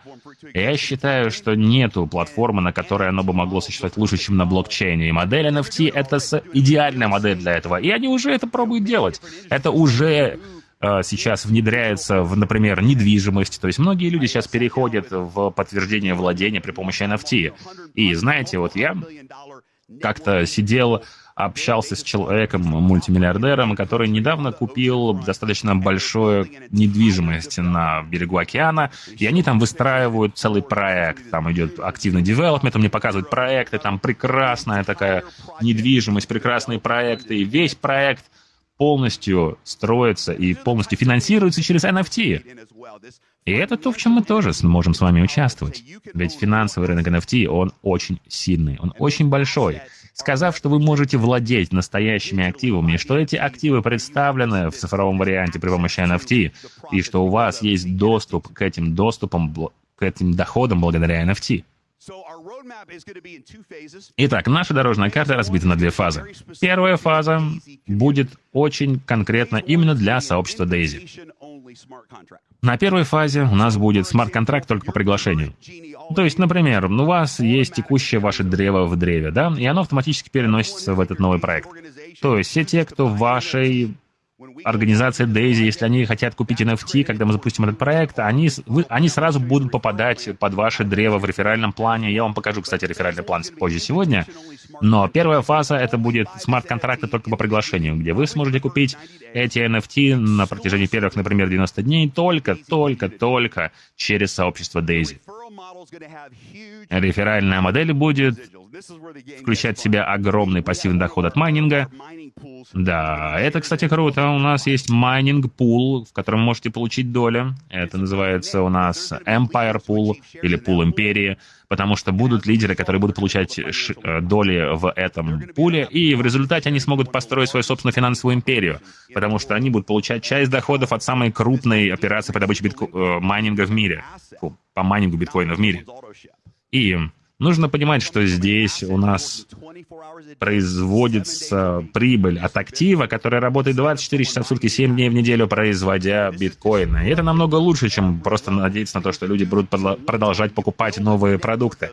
A: я считаю, что нету платформы, на которой оно бы могло существовать лучше, чем на блокчейне. И модель NFT — это идеальная модель для этого. И они уже это пробуют делать. Это уже э, сейчас внедряется в, например, недвижимость. То есть многие люди сейчас переходят в подтверждение владения при помощи NFT. И знаете, вот я как-то сидел, общался с человеком, мультимиллиардером, который недавно купил достаточно большую недвижимость на берегу океана, и они там выстраивают целый проект. Там идет активный девелопмент, мне показывает проекты, там прекрасная такая недвижимость, прекрасные проекты, и весь проект полностью строится и полностью финансируется через NFT. И это то, в чем мы тоже сможем с вами участвовать. Ведь финансовый рынок NFT, он очень сильный, он очень большой. Сказав, что вы можете владеть настоящими активами, что эти активы представлены в цифровом варианте при помощи NFT, и что у вас есть доступ к этим доступам, к этим доходам благодаря NFT. Итак, наша дорожная карта разбита на две фазы. Первая фаза будет очень конкретно именно для сообщества Daisy. На первой фазе у нас будет смарт-контракт только по приглашению. То есть, например, у вас есть текущее ваше древо в древе, да, и оно автоматически переносится в этот новый проект. То есть все те, кто в вашей организация Daisy, если они хотят купить NFT, когда мы запустим этот проект, они, вы, они сразу будут попадать под ваше древо в реферальном плане. Я вам покажу, кстати, реферальный план позже сегодня. Но первая фаза — это будет смарт-контракты только по приглашению, где вы сможете купить эти NFT на протяжении первых, например, 90 дней только, только, только через сообщество Daisy. Реферальная модель будет включать в себя огромный пассивный доход от майнинга. Да, это, кстати, круто. У нас есть майнинг пул, в котором можете получить долю. Это называется у нас Empire Pool или Pool Империи, потому что будут лидеры, которые будут получать э, доли в этом пуле, и в результате они смогут построить свою собственную финансовую империю, потому что они будут получать часть доходов от самой крупной операции по добыче битко... Э, майнинга в мире, по майнингу биткоина в мире. И Нужно понимать, что здесь у нас производится прибыль от актива, который работает 24 часа в сутки, 7 дней в неделю, производя биткоины. И это намного лучше, чем просто надеяться на то, что люди будут продолжать покупать новые продукты.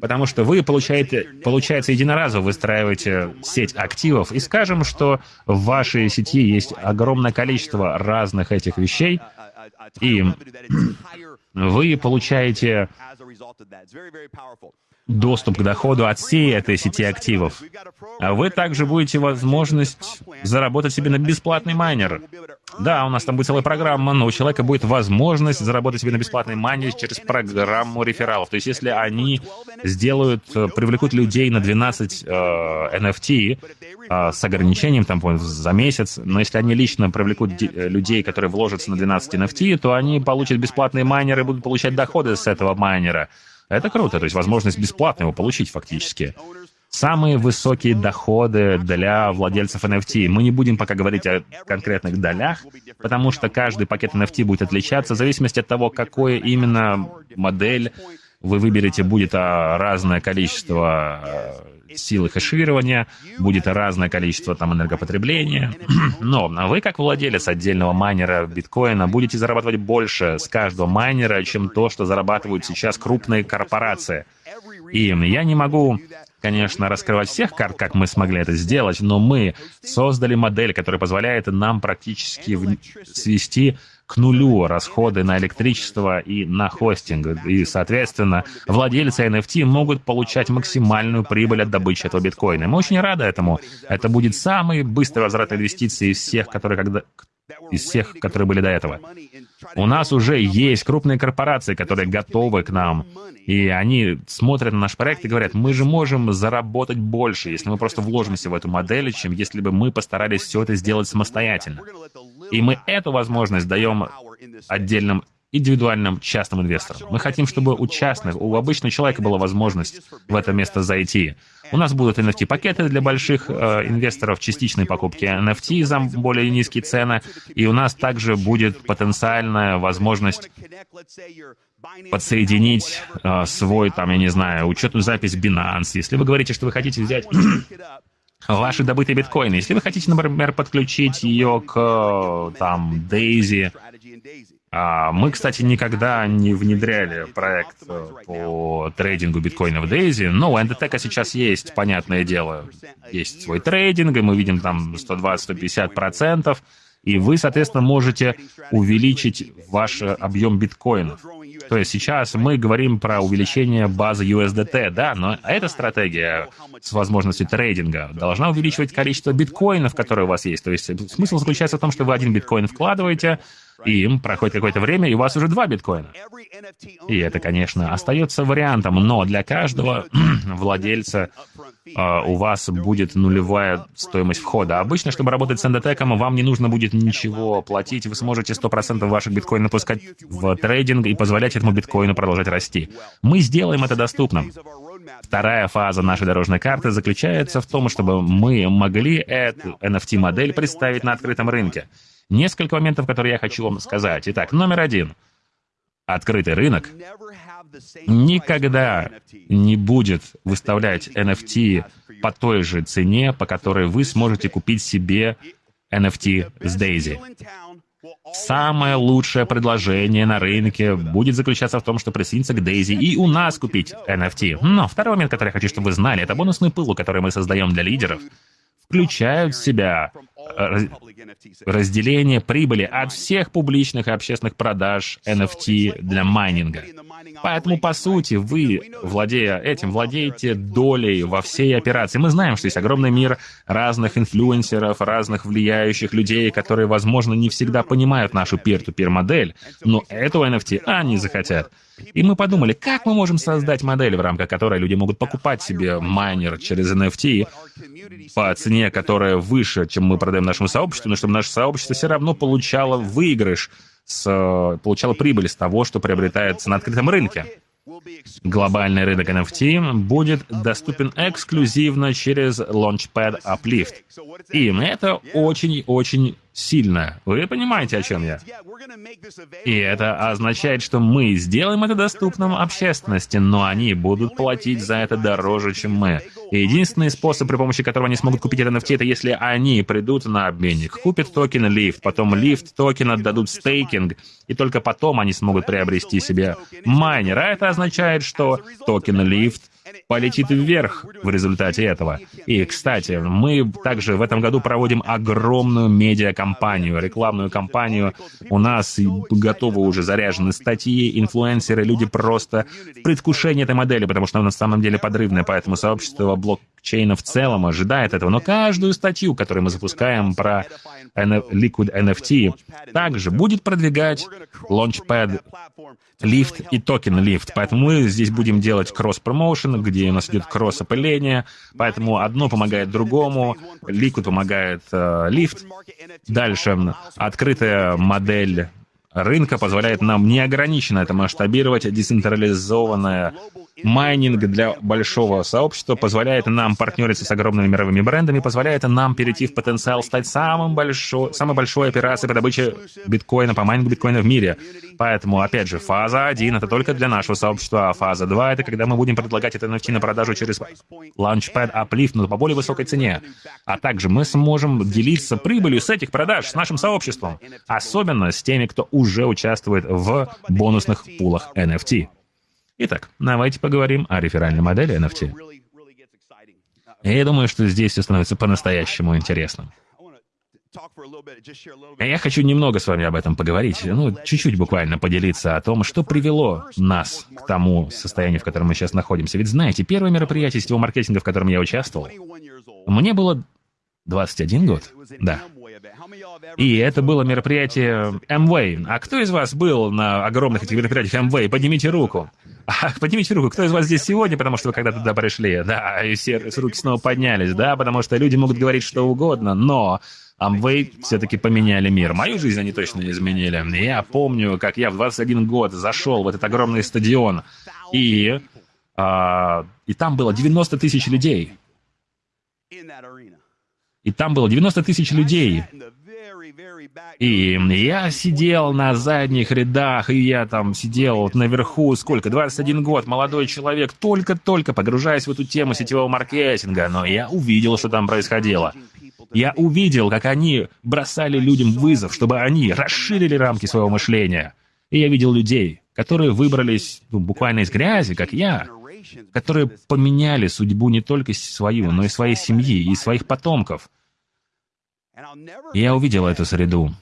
A: Потому что вы получаете, получается, единоразово выстраиваете сеть активов, и скажем, что в вашей сети есть огромное количество разных этих вещей, и вы получаете доступ к доходу от всей этой сети активов. А вы также будете возможность заработать себе на бесплатный майнер. Да, у нас там будет целая программа, но у человека будет возможность заработать себе на бесплатный майнер через программу рефералов. То есть если они сделают, э, привлекут людей на 12 э, NFT э, с ограничением там за месяц, но если они лично привлекут э, людей, которые вложатся на 12 NFT, то они получат бесплатные майнеры и будут получать доходы с этого майнера. Это круто, то есть возможность бесплатно его получить фактически. Самые высокие доходы для владельцев NFT. Мы не будем пока говорить о конкретных долях, потому что каждый пакет NFT будет отличаться в зависимости от того, какое именно модель вы выберете, будет а, разное количество силы хеширования, будет разное количество там энергопотребления. Но вы, как владелец отдельного майнера биткоина, будете зарабатывать больше с каждого майнера, чем то, что зарабатывают сейчас крупные корпорации. И я не могу конечно, раскрывать всех карт, как мы смогли это сделать, но мы создали модель, которая позволяет нам практически свести к нулю расходы на электричество и на хостинг. И, соответственно, владельцы NFT могут получать максимальную прибыль от добычи этого биткоина. Мы очень рады этому. Это будет самый быстрый возврат инвестиций из всех, которые когда из всех, которые были до этого. У нас уже есть крупные корпорации, которые готовы к нам. И они смотрят на наш проект и говорят, мы же можем заработать больше, если мы просто вложимся в эту модель, чем если бы мы постарались все это сделать самостоятельно. И мы эту возможность даем отдельным индивидуальным частным инвесторам. Мы хотим, чтобы у частных, у обычного человека была возможность в это место зайти. У нас будут NFT-пакеты для больших э, инвесторов, частичные покупки NFT за более низкие цены, и у нас также будет потенциальная возможность подсоединить э, свой, там, я не знаю, учетную запись Binance. Если вы говорите, что вы хотите взять ваши добытые биткоины, если вы хотите, например, подключить ее к, там, Daisy, а, мы, кстати, никогда не внедряли проект э, по трейдингу биткоина в Дейзи, но у NDTEC сейчас есть, понятное дело, есть свой трейдинг, и мы видим там 120-150%, и вы, соответственно, можете увеличить ваш объем биткоинов. То есть сейчас мы говорим про увеличение базы USDT, да, но эта стратегия с возможностью трейдинга должна увеличивать количество биткоинов, которые у вас есть. То есть смысл заключается в том, что вы один биткоин вкладываете, им проходит какое-то время, и у вас уже два биткоина. И это, конечно, остается вариантом, но для каждого владельца э, у вас будет нулевая стоимость входа. Обычно, чтобы работать с эндотеком, вам не нужно будет ничего платить, вы сможете 100% ваших биткоинов пускать в трейдинг и позволять этому биткоину продолжать расти. Мы сделаем это доступным. Вторая фаза нашей дорожной карты заключается в том, чтобы мы могли эту NFT-модель представить на открытом рынке. Несколько моментов, которые я хочу вам сказать. Итак, номер один. Открытый рынок никогда не будет выставлять NFT по той же цене, по которой вы сможете купить себе NFT с Daisy. Самое лучшее предложение на рынке будет заключаться в том, что присоединиться к Daisy и у нас купить NFT. Но второй момент, который я хочу, чтобы вы знали, это бонусный пыл, который мы создаем для лидеров, включают в себя разделение прибыли от всех публичных и общественных продаж NFT для майнинга. Поэтому, по сути, вы, владея этим, владеете долей во всей операции. Мы знаем, что есть огромный мир разных инфлюенсеров, разных влияющих людей, которые, возможно, не всегда понимают нашу peer-to-peer модель, но этого NFT они захотят. И мы подумали, как мы можем создать модель, в рамках которой люди могут покупать себе майнер через NFT по цене, которая выше, чем мы продаем нашему сообществу, но чтобы наше сообщество все равно получало выигрыш, с, получало прибыль с того, что приобретается на открытом рынке. Глобальный рынок NFT будет доступен эксклюзивно через Launchpad Uplift. И это очень-очень сильно. Вы понимаете, о чем я? И это означает, что мы сделаем это доступным общественности, но они будут платить за это дороже, чем мы. И единственный способ, при помощи которого они смогут купить NFT, это если они придут на обменник, купят токен Lift, потом Lift токен отдадут стейкинг, и только потом они смогут приобрести себе майнер. А это означает, что токен Lift — полетит вверх в результате этого. И, кстати, мы также в этом году проводим огромную медиакомпанию, рекламную кампанию. У нас готовы уже заряжены статьи, инфлюенсеры, люди просто в предвкушении этой модели, потому что она на самом деле подрывная, поэтому сообщество блокчейна в целом ожидает этого. Но каждую статью, которую мы запускаем про Liquid NFT, также будет продвигать Launchpad Lift и токен Lift. Поэтому мы здесь будем делать кросс-промоушен, где у нас идет кросс-опыление, поэтому одно помогает другому, Liquid помогает э, Lift. Дальше открытая модель рынка позволяет нам неограниченно это масштабировать, децентрализованная майнинг для большого сообщества позволяет нам партнериться с огромными мировыми брендами, позволяет нам перейти в потенциал стать самым большой, самой большой операцией по добыче биткоина, по майнингу биткоина в мире. Поэтому, опять же, фаза 1 — это только для нашего сообщества, а фаза 2 — это когда мы будем предлагать это NFT на продажу через Launchpad Uplift, но по более высокой цене. А также мы сможем делиться прибылью с этих продаж с нашим сообществом, особенно с теми, кто уже участвует в бонусных пулах NFT. Итак, давайте поговорим о реферальной модели NFT. Я думаю, что здесь все становится по-настоящему интересным. Я хочу немного с вами об этом поговорить, ну, чуть-чуть буквально поделиться о том, что привело нас к тому состоянию, в котором мы сейчас находимся. Ведь знаете, первое мероприятие сетевого маркетинга, в котором я участвовал, мне было 21 год, да. И это было мероприятие Amway. А кто из вас был на огромных этих мероприятиях Amway? Поднимите руку. А, поднимите руку, кто из вас здесь сегодня, потому что вы когда-то туда пришли? Да, и все руки снова поднялись, да, потому что люди могут говорить что угодно, но Amway все-таки поменяли мир. Мою жизнь они точно изменили. Я помню, как я в 21 год зашел в этот огромный стадион, и, а, и там было 90 тысяч людей. И там было 90 тысяч людей. И я сидел на задних рядах, и я там сидел вот наверху, сколько, 21 год, молодой человек, только-только погружаясь в эту тему сетевого маркетинга, но я увидел, что там происходило. Я увидел, как они бросали людям вызов, чтобы они расширили рамки своего мышления. И я видел людей, которые выбрались ну, буквально из грязи, как я, которые поменяли судьбу не только свою, но и своей семьи и своих потомков. Я увидел эту среду.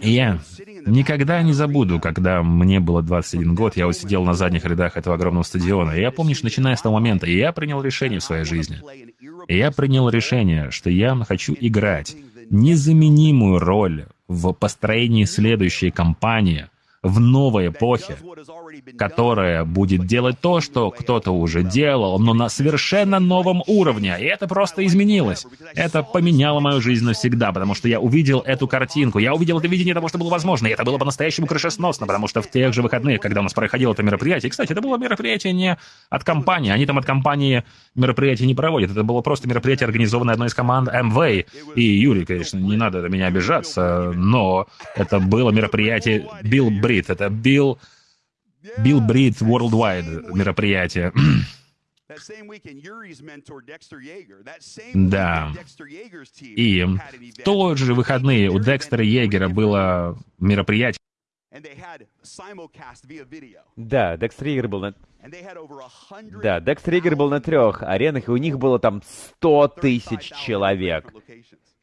A: И я никогда не забуду, когда мне было 21 год, я вот сидел на задних рядах этого огромного стадиона. И я помню, что начиная с того момента, я принял решение в своей жизни. Я принял решение, что я хочу играть незаменимую роль в построении следующей кампании, в новой эпохе, которая будет делать то, что кто-то уже делал, но на совершенно новом уровне. И это просто изменилось. Это поменяло мою жизнь навсегда, потому что я увидел эту картинку. Я увидел это видение того, что было возможно. И это было по-настоящему крышесносно, потому что в тех же выходных, когда у нас проходило это мероприятие, кстати, это было мероприятие не от компании. Они там от компании мероприятия не проводят. Это было просто мероприятие, организованное одной из команд MV. И Юрий, конечно, не надо на меня обижаться, но это было мероприятие Билл Бри Брит. Это Билл... Билл Брит Worldwide мероприятие. Да. И в тот же выходные у Декстера Егера было мероприятие.
C: Да, Декстер Егер был на... Да, Декстер Егер был на трех аренах, и у них было там 100 тысяч человек.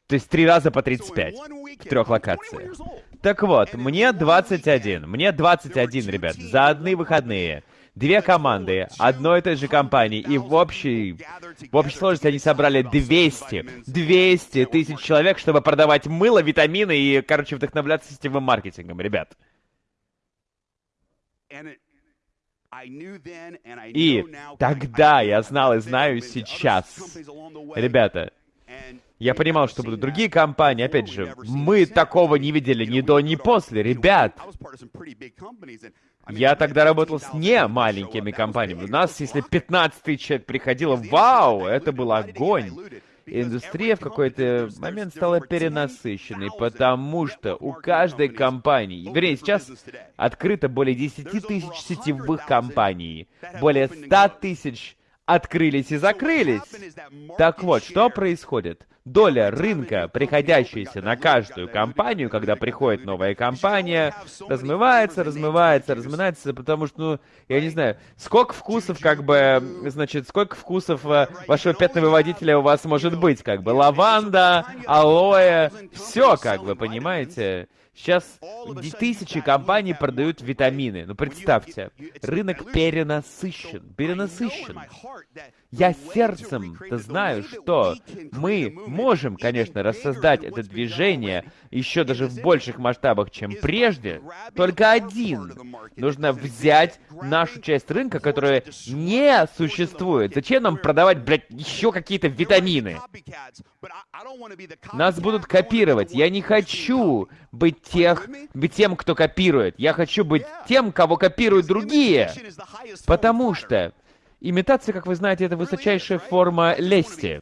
C: То есть три раза по 35 в трех локациях. Так вот, мне 21. Мне 21, ребят, за одни выходные. Две команды одной и той же компании, и в общей, в общей сложности они собрали 200, 200 тысяч человек, чтобы продавать мыло, витамины и, короче, вдохновляться сетевым маркетингом, ребят. И тогда я знал и знаю сейчас, ребята, я понимал, что будут другие компании. Опять же, мы такого не видели ни до, ни после. Ребят, я тогда работал с не маленькими компаниями. У нас, если 15 тысяч человек приходило, вау, это был огонь. Индустрия в какой-то момент стала перенасыщенной, потому что у каждой компании, вернее, сейчас открыто более 10 тысяч сетевых компаний, более 100 тысяч открылись и закрылись. Так вот, что происходит? Доля рынка, приходящаяся на каждую компанию, когда приходит новая компания, размывается, размывается, размывается, потому что, ну, я не знаю, сколько вкусов, как бы, значит, сколько вкусов э, вашего пятновыводителя у вас может быть, как бы, лаванда, алоэ, все, как бы, понимаете? Сейчас тысячи компаний продают витамины. Ну, представьте, рынок перенасыщен, перенасыщен. Я сердцем-то знаю, что мы можем, конечно, рассоздать это движение еще даже в больших масштабах, чем прежде. Только один. Нужно взять нашу часть рынка, которая не существует. Зачем нам продавать, блядь, еще какие-то витамины? Нас будут копировать. Я не хочу быть, тех, быть тем, кто копирует. Я хочу быть тем, кого копируют другие. Потому что Имитация, как вы знаете, это высочайшая форма лести.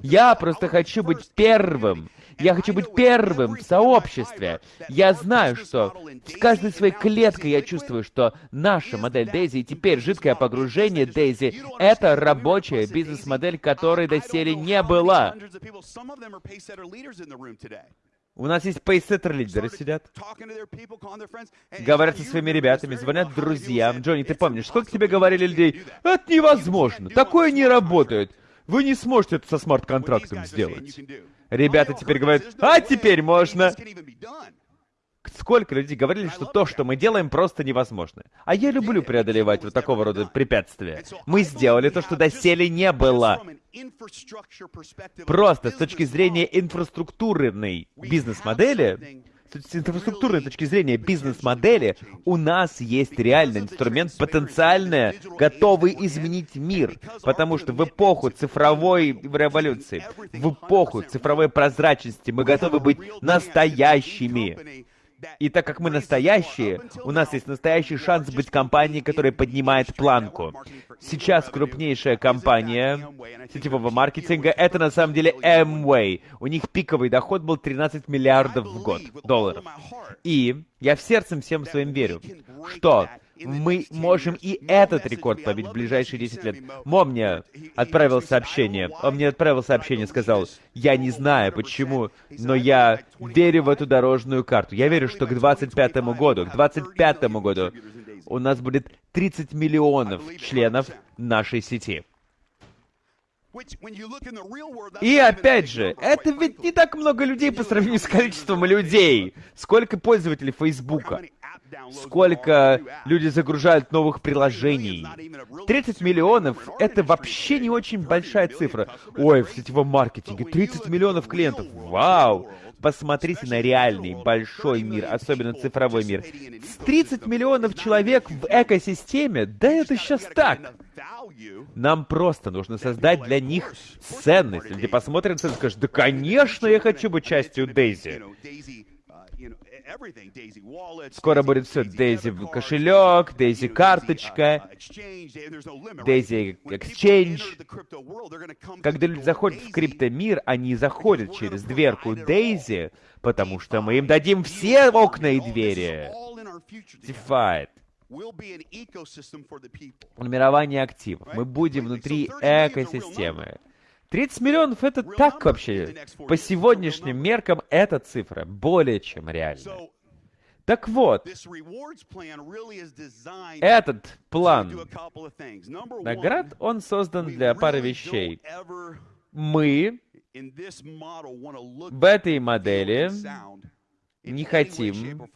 C: Я просто хочу быть первым. Я хочу быть первым в сообществе. Я знаю, что с каждой своей клеткой я чувствую, что наша модель Дейзи и теперь жидкое погружение Дейзи — это рабочая бизнес-модель, которой доселе не было. У нас есть пейсеттер-лидеры сидят. Говорят со своими ребятами, звонят друзьям. Джонни, ты помнишь, сколько тебе говорили людей? Это невозможно, такое не работает. Вы не сможете это со смарт-контрактом сделать. Ребята теперь говорят, а теперь можно. Сколько людей говорили, что то, что мы делаем, просто невозможно. А я люблю преодолевать вот такого рода препятствия. Мы сделали то, что доселе не было. Просто с точки зрения инфраструктурной бизнес-модели, с инфраструктурной точки зрения бизнес-модели, у нас есть реальный инструмент, потенциально готовый изменить мир. Потому что в эпоху цифровой революции, в эпоху цифровой прозрачности мы готовы быть настоящими. И так как мы настоящие, у нас есть настоящий шанс быть компанией, которая поднимает планку. Сейчас крупнейшая компания сетевого маркетинга — это на самом деле Amway. У них пиковый доход был 13 миллиардов в год долларов. И я в сердцем всем своим верю, что мы можем и этот рекорд побить в ближайшие 10 лет. Мом мне отправил сообщение. Он мне отправил сообщение, сказал, я не знаю почему, но я верю в эту дорожную карту. Я верю, что к 25 году, к 25 году у нас будет 30 миллионов членов нашей сети. И опять же, это ведь не так много людей по сравнению с количеством людей. Сколько пользователей Фейсбука? Сколько люди загружают новых приложений? 30 миллионов — это вообще не очень большая цифра. Ой, в сетевом маркетинге 30 миллионов клиентов. Вау! Посмотрите на реальный, большой мир, особенно цифровой мир. 30 миллионов человек в экосистеме? Да это сейчас так! Нам просто нужно создать для них ценность. Люди посмотрят и скажут, да конечно, я хочу быть частью Дейзи. Скоро будет все. Дейзи кошелек, Дейзи карточка, Дейзи Exchange. Когда люди заходят в криптомир, они заходят через дверку Дейзи, потому что мы им дадим все окна и двери. Defied. Формирование активов. Мы будем внутри экосистемы. 30 миллионов это так вообще. По сегодняшним меркам эта цифра более чем реальна. Так вот, этот план наград, он создан для пары вещей. Мы в этой модели не хотим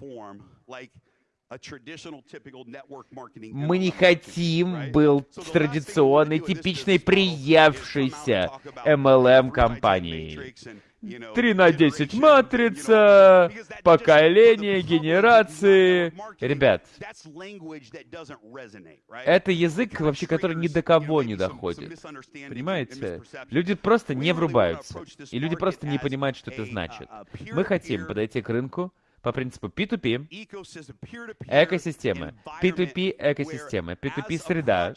C: мы не хотим был традиционной, типичной, приевшейся MLM-компанией. 3 на 10 матрица, поколение, генерации. Ребят, это язык вообще, который ни до кого не доходит. Понимаете? Люди просто не врубаются. И люди просто не понимают, что это значит. Мы хотим подойти к рынку, по принципу P2P, экосистемы, P2P экосистемы, P2P среда,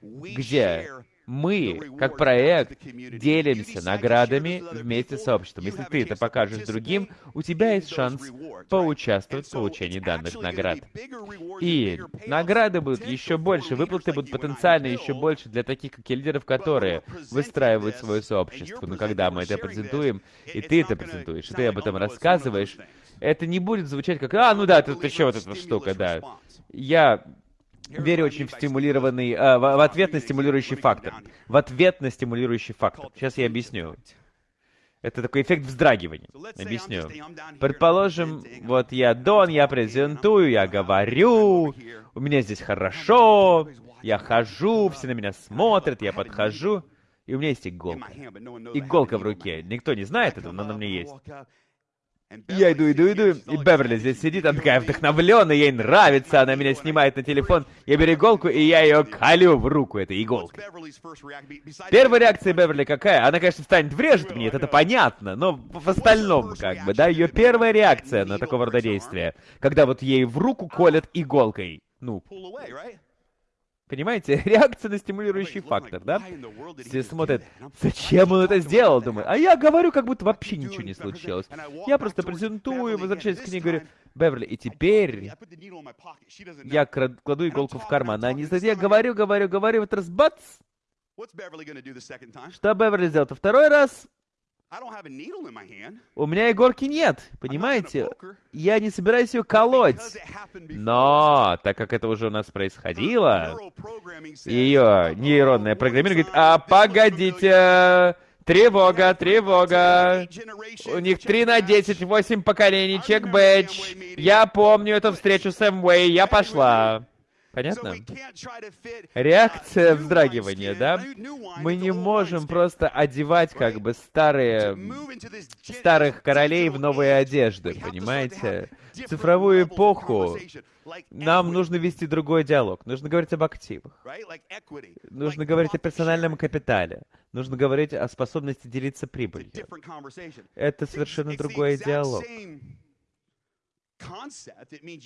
C: где мы, как проект, делимся наградами вместе с сообществом. Если ты это покажешь другим, у тебя есть шанс поучаствовать в получении данных наград. И награды будут еще больше, выплаты будут потенциально еще больше для таких, как я, лидеров, которые выстраивают свое сообщество. Но когда мы это презентуем, и ты это презентуешь, и ты об этом рассказываешь, это не будет звучать как, а, ну да, тут еще вот эта штука, да. Я верю очень в стимулированный, э, в, в ответ на стимулирующий фактор. В ответ на стимулирующий фактор. Сейчас я объясню. Это такой эффект вздрагивания. Объясню. Предположим, вот я Дон, я презентую, я говорю, у меня здесь хорошо, я хожу, все на меня смотрят, я подхожу, и у меня есть иголка. Иголка в руке. Никто не знает этого, но она у меня есть. Я иду, иду, иду, и Беверли здесь сидит, она такая вдохновленная, ей нравится, она меня снимает на телефон. Я беру иголку, и я ее колю в руку этой иголкой. Первая реакция Беверли какая? Она, конечно, встанет, врежет мне, это понятно, но в остальном, как бы, да, ее первая реакция на такого рода действия, когда вот ей в руку колят иголкой. Ну, Понимаете? Реакция на стимулирующий фактор, да? Все смотрят, зачем он это сделал, думаю. А я говорю, как будто вообще ничего не случилось. Я просто презентую, возвращаюсь к ней, говорю, Беверли, и теперь я кладу иголку в карман. А не я говорю, говорю, говорю, вот раз бац! Что Беверли сделал? Второй раз у меня иголки нет, понимаете? Я не собираюсь ее колоть. Но, так как это уже у нас происходило, ее нейронное программирование говорит, а погодите, Тревога, тревога. У них 3 на 10, 8 поколений, чек бэдж. Я помню эту встречу с Эмвей, я пошла. Понятно? Реакция вздрагивания, да? Мы не можем просто одевать как бы старые, старых королей в новые одежды, понимаете? В цифровую эпоху нам нужно вести другой диалог. Нужно говорить об активах. Нужно говорить о персональном капитале. Нужно говорить о способности делиться прибылью. Это совершенно другой диалог.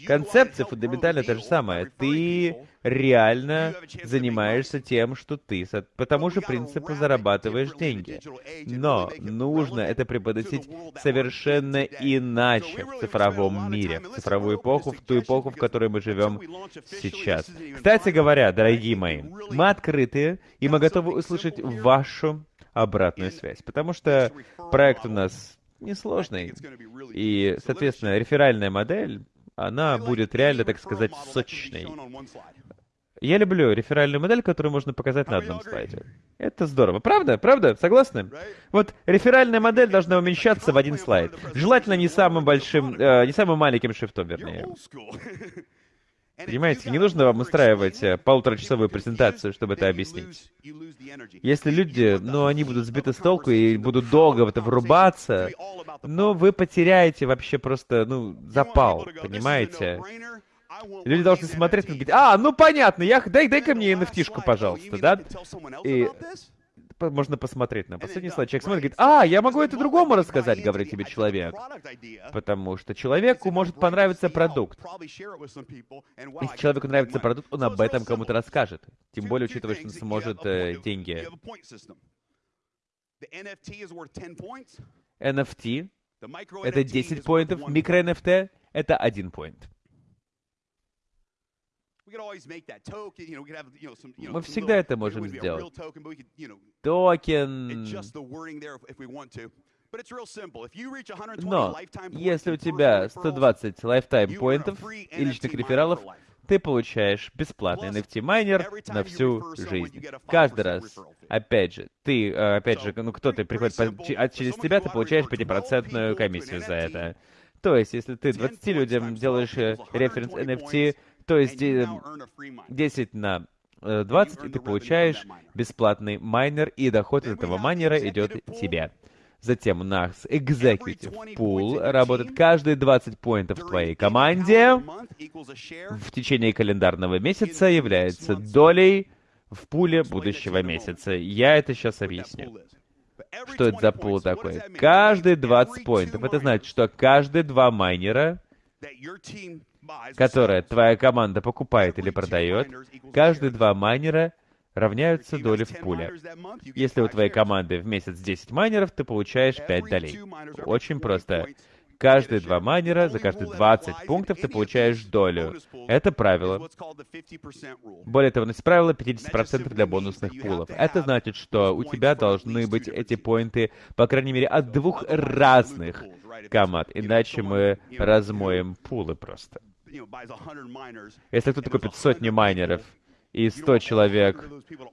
C: Концепция фундаментально та же самая. Ты реально занимаешься тем, что ты по тому же принципу зарабатываешь деньги. Но нужно это преподносить совершенно иначе в цифровом мире, в цифровую эпоху, в ту эпоху, в которой мы живем сейчас. Кстати говоря, дорогие мои, мы открыты, и мы готовы услышать вашу обратную связь, потому что проект у нас несложный. И, соответственно, реферальная модель, она будет реально, так сказать, сочной. Я люблю реферальную модель, которую можно показать на одном слайде. Это здорово. Правда? Правда? Согласны? Вот реферальная модель должна уменьшаться в один слайд. Желательно не самым большим, э, не самым маленьким шрифтом, вернее. Понимаете, не нужно вам устраивать э, полуторачасовую презентацию, чтобы это объяснить. Если люди, ну, они будут сбиты с толку и будут долго в это врубаться, ну, вы потеряете вообще просто, ну, запал, понимаете? Люди должны смотреть и говорить, а, ну понятно, я, дай, дай-ка мне nft пожалуйста, да? И можно посмотреть на последний слайд. Человек смотрит, говорит, а, я могу это другому рассказать, говорит тебе человек. Потому что человеку может понравиться продукт. Если человеку нравится продукт, он об этом кому-то расскажет. Тем более, учитывая, что он сможет э, деньги. NFT — это 10 поинтов, микро-NFT — это 1 поинт. Мы всегда это можем сделать. Токен... Но если у тебя 120 lifetime поинтов и личных рефералов, ты получаешь бесплатный NFT-майнер на всю жизнь. Каждый раз. Опять же, ты, э, опять же, ну кто-то приходит, по, а через тебя ты получаешь 5% комиссию за это. То есть, если ты 20 людям делаешь э, референс NFT, то есть 10 на 20, э, и ты получаешь бесплатный майнер, и доход от этого майнера идет тебе. Затем у нас Executive Pool работает каждые 20 поинтов в твоей команде. В течение календарного месяца является долей в пуле будущего месяца. Я это сейчас объясню. Что это за пул такой? Каждые 20 поинтов. Это значит, что каждые два майнера которое твоя команда покупает или продает, каждые два майнера равняются доли в пуле. Если у твоей команды в месяц 10 майнеров, ты получаешь 5 долей. Очень просто. Каждые два майнера, за каждые 20 пунктов ты получаешь долю. Это правило. Более того, у правило 50% для бонусных пулов. Это значит, что у тебя должны быть эти поинты, по крайней мере, от двух разных команд. Иначе мы размоем пулы просто. Если кто-то купит сотни майнеров, и 100 человек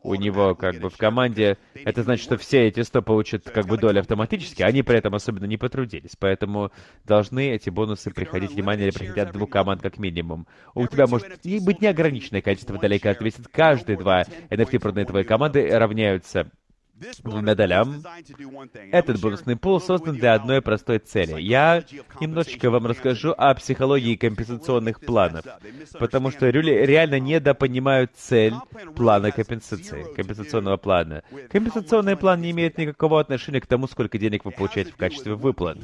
C: у него как бы в команде, это значит, что все эти 100 получат как бы долю автоматически, они при этом особенно не потрудились. Поэтому должны эти бонусы приходить, внимание, приходить от двух команд как минимум. У тебя может быть неограниченное количество долей, как ответит каждые два NFT проданные твоей команды равняются двумя долям. Этот бонусный пул создан для одной простой цели. Я немножечко вам расскажу о психологии компенсационных планов, потому что люди реально недопонимают цель плана компенсации, компенсационного плана. Компенсационный план не имеет никакого отношения к тому, сколько денег вы получаете в качестве выплат.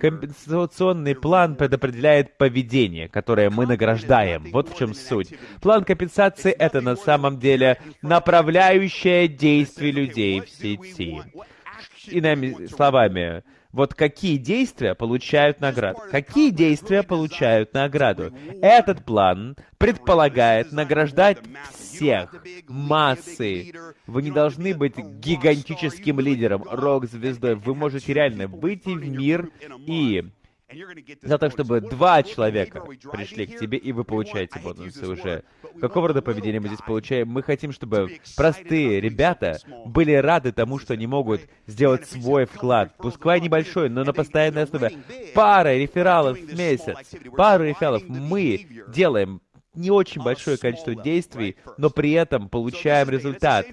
C: Компенсационный план предопределяет поведение, которое мы награждаем. Вот в чем суть. План компенсации — это на самом деле направляющее действие людей сети. Иными словами, вот какие действия получают награду? Какие действия получают награду? Этот план предполагает награждать всех, массы. Вы не должны быть гигантическим лидером, рок-звездой. Вы можете реально выйти в мир и за то, чтобы два человека пришли к тебе, и вы получаете бонусы уже. Какого рода поведение мы здесь получаем? Мы хотим, чтобы простые ребята были рады тому, что они могут сделать свой вклад. Пускай небольшой, но на постоянной основе. Пара рефералов в месяц. Пару рефералов мы делаем не очень большое количество действий, но при этом получаем результат.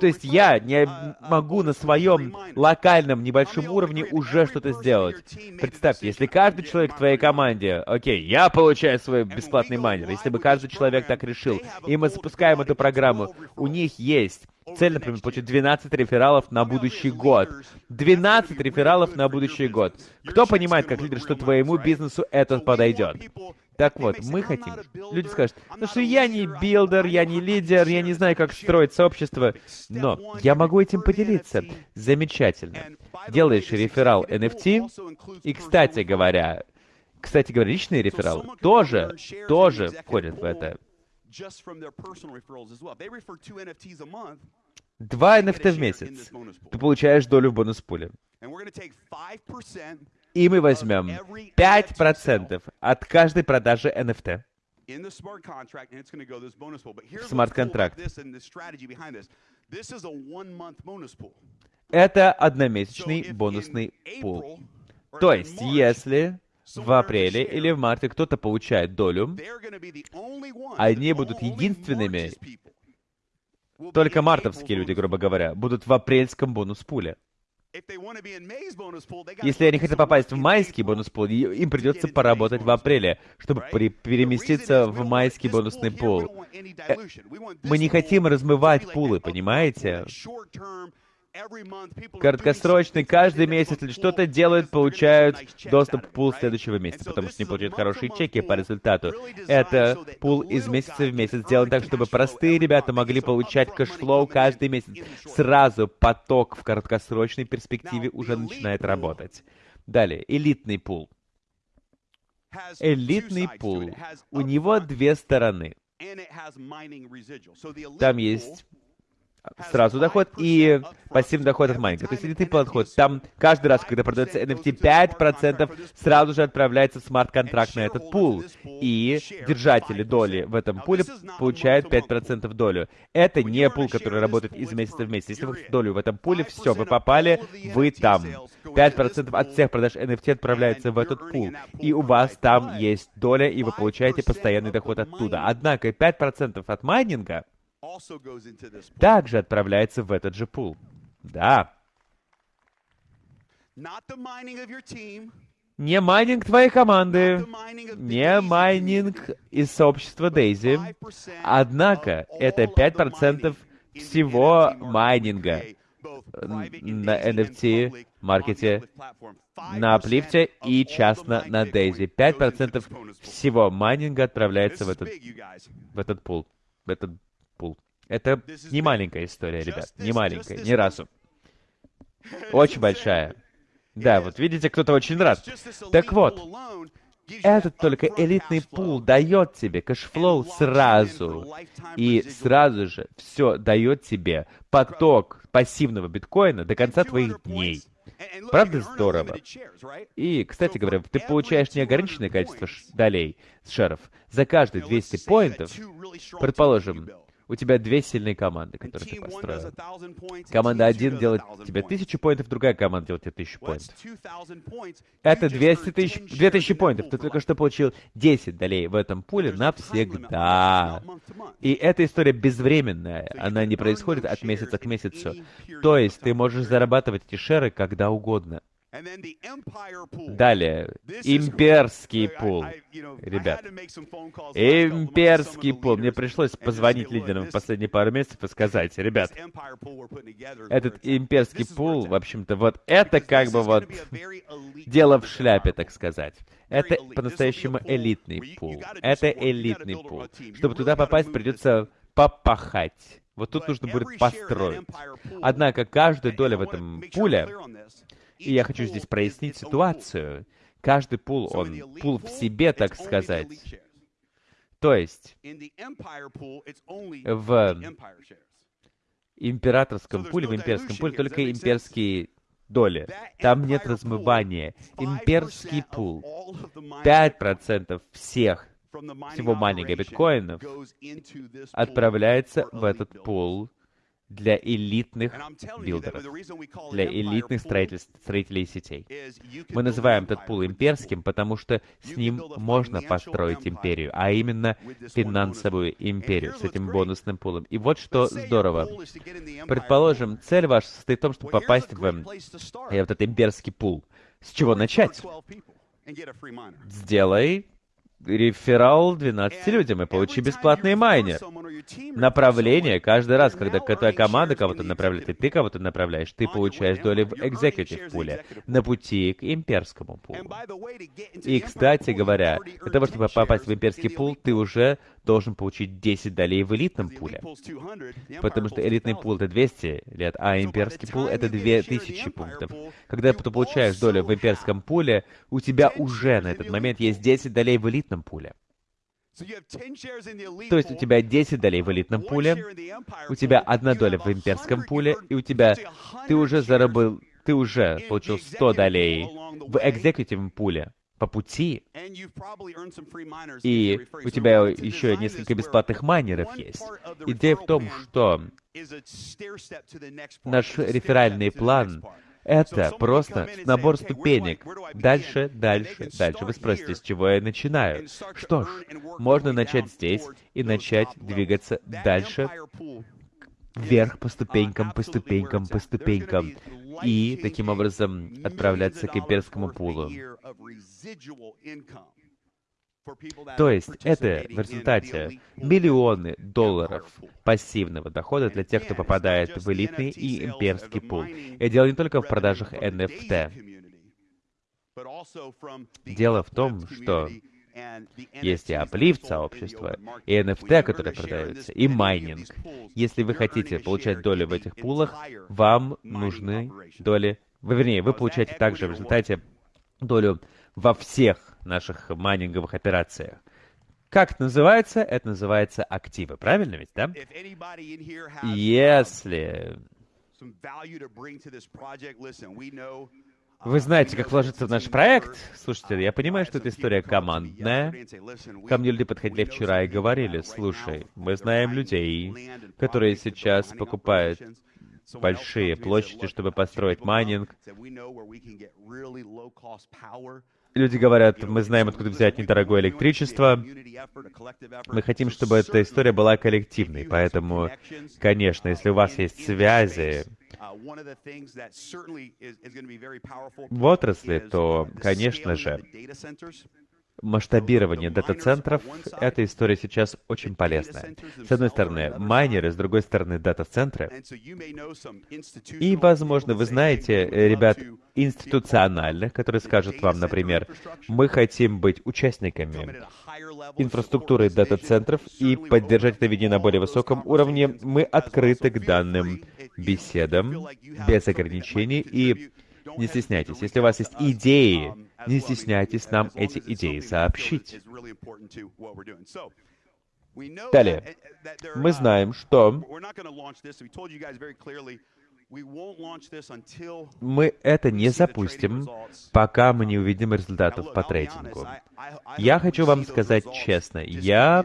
C: То есть я не могу на своем локальном небольшом уровне уже что-то сделать. Представьте, если каждый человек в твоей команде, окей, я получаю свой бесплатный майнер, если бы каждый человек так решил, и мы запускаем эту программу, у них есть Цель, например, получить 12 рефералов на будущий год. 12 рефералов на будущий год. Кто понимает, как лидер, что твоему бизнесу это подойдет? Так вот, мы хотим... Люди скажут, ну что я не builder, я не лидер, я не знаю, как строить сообщество, но я могу этим поделиться. Замечательно. Делаешь реферал NFT, и, кстати говоря, кстати говоря, личные рефералы тоже, тоже входят в это. Два NFT в месяц. Ты получаешь долю в бонус-пуле. И мы возьмем 5% от каждой продажи NFT в смарт-контракт. Это одномесячный бонусный пул. То есть, если в апреле или в марте кто-то получает долю, они будут единственными, только мартовские люди, грубо говоря, будут в апрельском бонус-пуле. Если они хотят попасть в майский бонус пул, им придется поработать в апреле, чтобы переместиться в майский бонусный пул. Э, мы не хотим размывать пулы, понимаете? Краткосрочный, каждый месяц или что-то делают, получают доступ к пул следующего месяца, потому что они получают хорошие чеки по результату. Это пул из месяца в месяц сделан так, чтобы простые ребята могли получать cash flow каждый месяц. Сразу поток в краткосрочной перспективе уже начинает работать. Далее, элитный пул. Элитный пул. У него две стороны. Там есть сразу доход и пассивный доход от майнинга. То есть элитный подход, там каждый раз, когда продается NFT, 5% сразу же отправляется в смарт-контракт на этот пул. И держатели доли в этом пуле получают 5% долю. Это не пул, который работает из месяца в месяц. Если вы долю в этом пуле, все, вы попали, вы там. 5% от всех продаж NFT отправляется в этот пул. И у вас там есть доля, и вы получаете постоянный доход оттуда. Однако 5% от майнинга также отправляется в этот же пул. Да. Не майнинг твоей команды, не майнинг из сообщества Daisy. Однако, это 5% всего майнинга на NFT-маркете, на Uplift е и частно на Daisy. 5% всего майнинга отправляется в этот, в этот пул, в этот пул. Это не маленькая история, ребят, не маленькая, ни разу. Очень большая. Да, вот видите, кто-то очень рад. Так вот, этот только элитный пул дает тебе cash flow сразу. И сразу же все дает тебе поток пассивного биткоина до конца твоих дней. Правда здорово? И, кстати говоря, ты получаешь неограниченное количество долей с шеров. За каждые 200 поинтов, предположим, у тебя две сильные команды, которые ты построил. Команда 1 делает тебе тысячу поинтов, другая команда делает тебе тысячу поинтов. Это 200 тысяч, 2000 поинтов. Ты только что получил 10 долей в этом пуле навсегда. И эта история безвременная. Она не происходит от месяца к месяцу. То есть ты можешь зарабатывать эти шеры когда угодно. Далее, имперский пул. Ребят, имперский пул. Мне пришлось позвонить лидерам в последние пару месяцев и сказать, ребят, этот имперский пул, в общем-то, вот это как бы вот дело в шляпе, так сказать. Это по-настоящему элитный пул. Это элитный пул. Чтобы туда попасть, придется попахать. Вот тут нужно будет построить. Однако каждая доля в этом пуле и я хочу здесь прояснить ситуацию. Каждый пул, он пул в себе, так сказать. То есть, в императорском пуле, в имперском пуле только имперские доли. Там нет размывания. Имперский пул. 5% всех всего майнинга биткоинов отправляется в этот пул для элитных builder ов, для элитных строителей сетей. Мы называем этот пул имперским, потому что с ним можно построить империю, а именно финансовую империю с этим бонусным пулом. И вот что здорово. Предположим, цель ваша состоит в том, чтобы попасть в этот имперский пул. С чего начать? Сделай реферал 12 людям и получи бесплатный майнер. Направление каждый раз, когда твоя команда кого-то направляет, и ты кого-то направляешь, ты получаешь доли в экзекутив пуле на пути к имперскому пулу. И, кстати говоря, для того, чтобы попасть в имперский пул, ты уже должен получить 10 долей в элитном пуле. Потому что элитный пул — это 200 лет, а имперский пул — это 2000 пунктов. Когда ты получаешь долю в имперском пуле, у тебя уже на этот момент есть 10 долей в элитном пуле. То есть у тебя 10 долей в элитном пуле, у тебя одна доля в имперском пуле, и у тебя... Ты уже заработал... Ты уже получил 100 долей в экзекутивном пуле по пути, и у тебя еще несколько бесплатных майнеров есть. Идея в том, что наш реферальный план это просто набор ступенек. Дальше, дальше, дальше. Вы спросите, с чего я начинаю? Что ж, можно начать здесь и начать двигаться дальше, вверх по ступенькам, по ступенькам, по ступенькам. И таким образом отправляться к имперскому пулу. То есть это в результате миллионы долларов пассивного дохода для тех, кто попадает в элитный и имперский пул. И дело не только в продажах NFT. Дело в том, что есть и аплифт сообщества, и NFT, которые продаются, и майнинг. Если вы хотите получать долю в этих пулах, вам нужны доли... Вернее, вы получаете также в результате долю во всех наших майнинговых операциях. Как это называется? Это называется активы. Правильно ведь, да? Если вы знаете, как вложиться в наш проект? Слушайте, я понимаю, что эта история командная. Ко мне люди подходили вчера и говорили, слушай, мы знаем людей, которые сейчас покупают большие площади, чтобы построить майнинг. Люди говорят, мы знаем, откуда взять недорогое электричество. Мы хотим, чтобы эта история была коллективной. Поэтому, конечно, если у вас есть связи отрасли, то, конечно же, масштабирование дата-центров — эта история сейчас очень полезная. С одной стороны, майнеры, с другой стороны, дата-центры. И, возможно, вы знаете ребят институциональных, которые скажут вам, например, мы хотим быть участниками инфраструктуры дата-центров и поддержать это видение на более высоком уровне. Мы открыты к данным беседам без ограничений и не стесняйтесь. Если у вас есть идеи, не стесняйтесь нам эти идеи сообщить. Далее. Мы знаем, что мы это не запустим, пока мы не увидим результатов по трейдингу. Я хочу вам сказать честно, я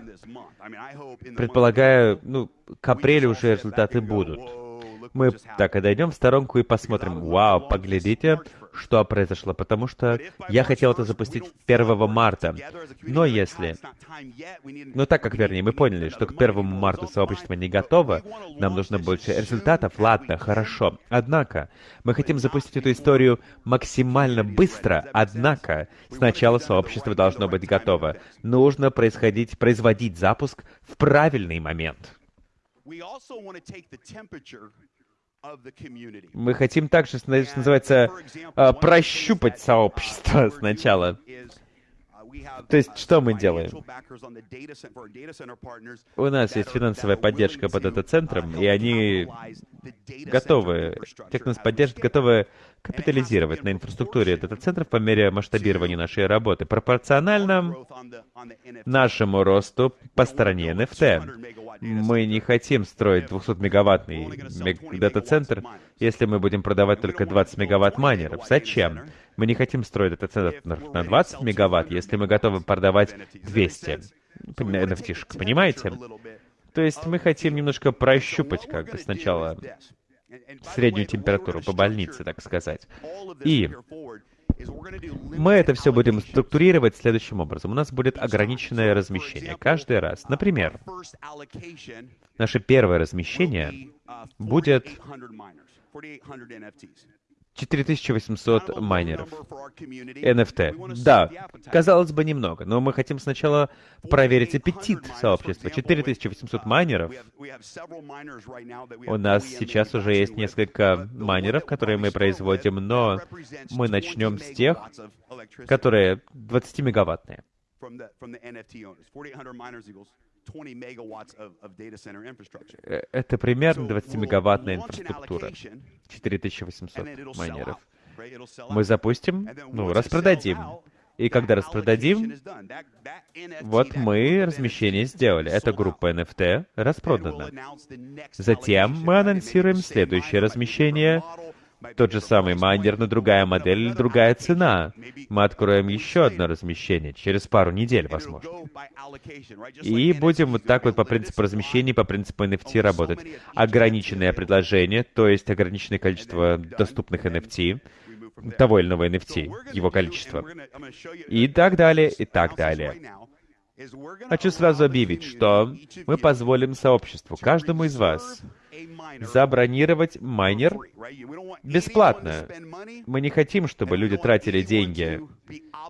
C: предполагаю, ну, к апрелю уже результаты будут. Мы так и дойдем в сторонку и посмотрим. Вау, поглядите, что произошло, потому что я хотел это запустить 1 марта. Но если... Ну так как, вернее, мы поняли, что к 1 марта сообщество не готово, нам нужно больше результатов, ладно, хорошо. Однако, мы хотим запустить эту историю максимально быстро, однако, сначала сообщество должно быть готово. Нужно происходить, производить запуск в правильный момент. Мы хотим также, что называется, а, прощупать сообщество сначала. То есть, что мы делаем? У нас есть финансовая поддержка по дата-центрам, и они готовы, те, кто нас поддержит, готовы капитализировать на инфраструктуре дата-центров по мере масштабирования нашей работы, пропорционально нашему росту по стороне NFT. Мы не хотим строить 200-мегаваттный дата-центр, если мы будем продавать только 20 мегаватт майнеров. Зачем? Мы не хотим строить дата-центр на 20 мегаватт, если мы готовы продавать 200 NFT, понимаете? То есть мы хотим немножко прощупать как бы сначала среднюю температуру по больнице, так сказать. И мы это все будем структурировать следующим образом. У нас будет ограниченное размещение каждый раз. Например, наше первое размещение будет 4800 майнеров. NFT. Да, казалось бы, немного, но мы хотим сначала проверить аппетит сообщества. 4800 майнеров. У нас сейчас уже есть несколько майнеров, которые мы производим, но мы начнем с тех, которые 20-мегаваттные. Э, это примерно 20-мегаваттная инфраструктура. 4800 майнеров. Мы запустим, ну, распродадим. И когда распродадим, вот мы размещение сделали. Эта группа NFT распродана. Затем мы анонсируем следующее размещение тот же самый майнер, но другая модель или другая цена. Мы откроем еще одно размещение через пару недель, возможно. И будем вот так вот по принципу размещения, по принципу NFT работать. Ограниченное предложение, то есть ограниченное количество доступных NFT, того или иного NFT, его количество. И так далее, и так далее. Хочу сразу объявить, что мы позволим сообществу, каждому из вас, забронировать майнер бесплатно. Мы не хотим, чтобы люди тратили деньги.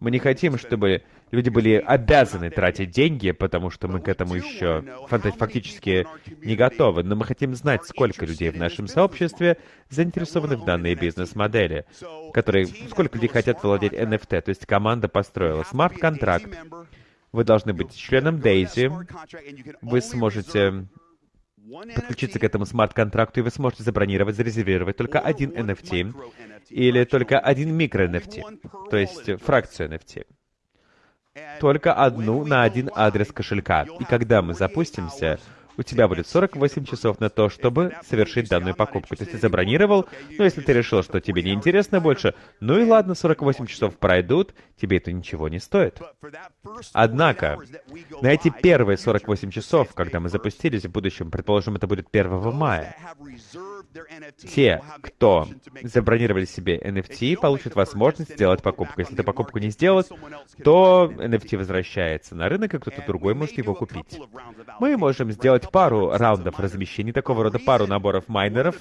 C: Мы не хотим, чтобы люди были обязаны тратить деньги, потому что мы к этому еще фактически не готовы. Но мы хотим знать, сколько людей в нашем сообществе заинтересованы в данной бизнес-модели, которые, сколько людей хотят владеть NFT. То есть команда построила смарт-контракт. Вы должны быть членом Daisy. Вы сможете подключиться к этому смарт-контракту, и вы сможете забронировать, зарезервировать только один NFT или только один микро-NFT, то есть фракцию NFT. Только одну на один адрес кошелька. И когда мы запустимся, у тебя будет 48 часов на то, чтобы совершить данную покупку. То есть ты забронировал, но если ты решил, что тебе не интересно больше, ну и ладно, 48 часов пройдут, тебе это ничего не стоит. Однако, на эти первые 48 часов, когда мы запустились в будущем, предположим, это будет 1 мая, те, кто забронировали себе NFT, получат возможность сделать покупку. Если ты покупку не сделал, то NFT возвращается на рынок, и кто-то другой может его купить. Мы можем сделать пару раундов размещений, такого рода пару наборов майнеров,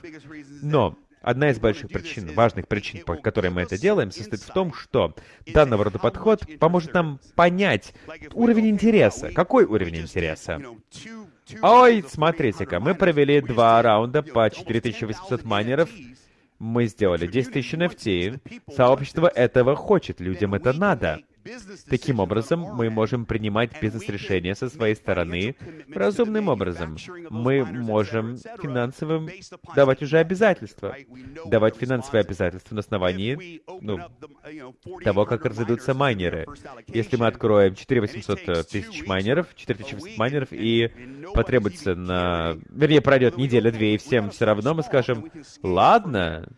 C: но Одна из больших причин, важных причин, по которой мы это делаем, состоит в том, что данного рода подход поможет нам понять уровень интереса. Какой уровень интереса? Ой, смотрите-ка, мы провели два раунда по 4800 майнеров. Мы сделали 10 тысяч NFT. Сообщество этого хочет, людям это надо. Таким образом, мы можем принимать бизнес-решения со своей стороны разумным образом. Мы можем финансовым давать уже обязательства. Давать финансовые обязательства на основании ну, того, как разойдутся майнеры. Если мы откроем 4800 тысяч майнеров, 4800 майнеров, и потребуется на... Вернее, пройдет неделя-две, и всем все равно мы скажем, ладно,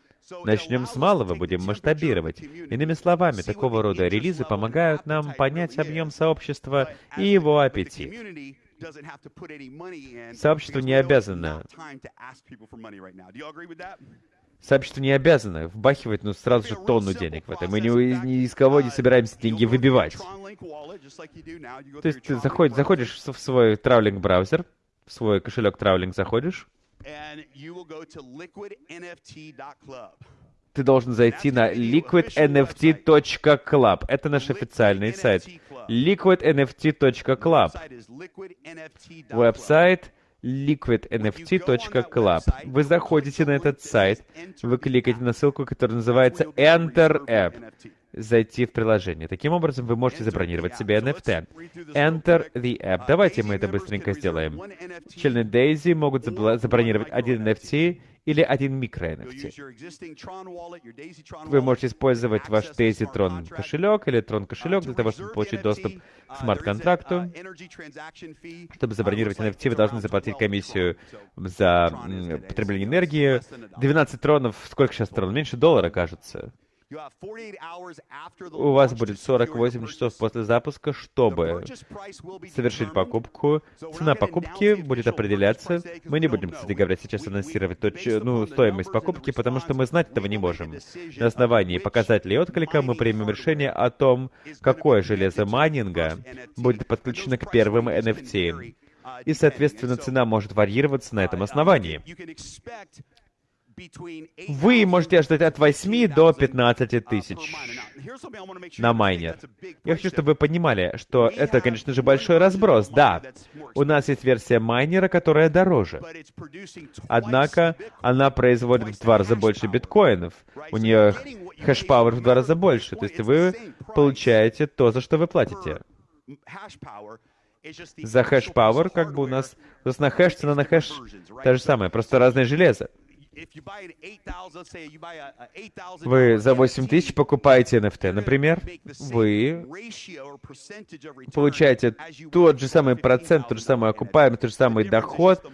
C: Начнем с малого, будем масштабировать. Иными словами, такого рода релизы помогают нам понять объем сообщества и его аппетит. Сообщество не обязано Сообщество не обязано вбахивать, ну, сразу же тонну денег в это. Мы ни, ни из кого не собираемся деньги выбивать. То есть ты заходишь, заходишь в свой травлинг-браузер, в свой кошелек травлинг заходишь, ты должен зайти на liquidnft.club. Это наш официальный сайт. liquidnft.club. Веб-сайт liquidnft.club. Вы заходите на этот сайт, вы кликаете на ссылку, которая называется Enter App зайти в приложение. Таким образом, вы можете забронировать себе NFT. Enter the app. Давайте мы это быстренько сделаем. Члены Daisy могут забронировать один NFT или один микро NFT. Вы можете использовать ваш Daisy Tron кошелек или Tron кошелек для того, чтобы получить доступ к смарт-контракту. Чтобы забронировать NFT, вы должны заплатить комиссию за потребление энергии. 12 тронов, сколько сейчас трон? Меньше доллара, кажется. У вас будет 48 часов после запуска, чтобы совершить покупку. Цена покупки будет определяться. Мы не будем, кстати говоря, сейчас анонсировать точ... ну, стоимость покупки, потому что мы знать этого не можем. На основании показателей отклика мы примем решение о том, какое железо майнинга будет подключено к первым NFT. И, соответственно, цена может варьироваться на этом основании. Вы можете ожидать от 8 до 15 тысяч на майнер. Я хочу, чтобы вы понимали, что это, конечно же, большой разброс. Да, у нас есть версия майнера, которая дороже. Однако она производит в два раза больше биткоинов. У нее hash power в два раза больше. То есть вы получаете то, за что вы платите. За hash power, как бы у нас... То есть на хэш, цена на хэш та же самая, просто разное железо. Вы за 8 тысяч покупаете NFT, например, вы получаете тот же самый процент, тот же самый окупаемый, тот же самый доход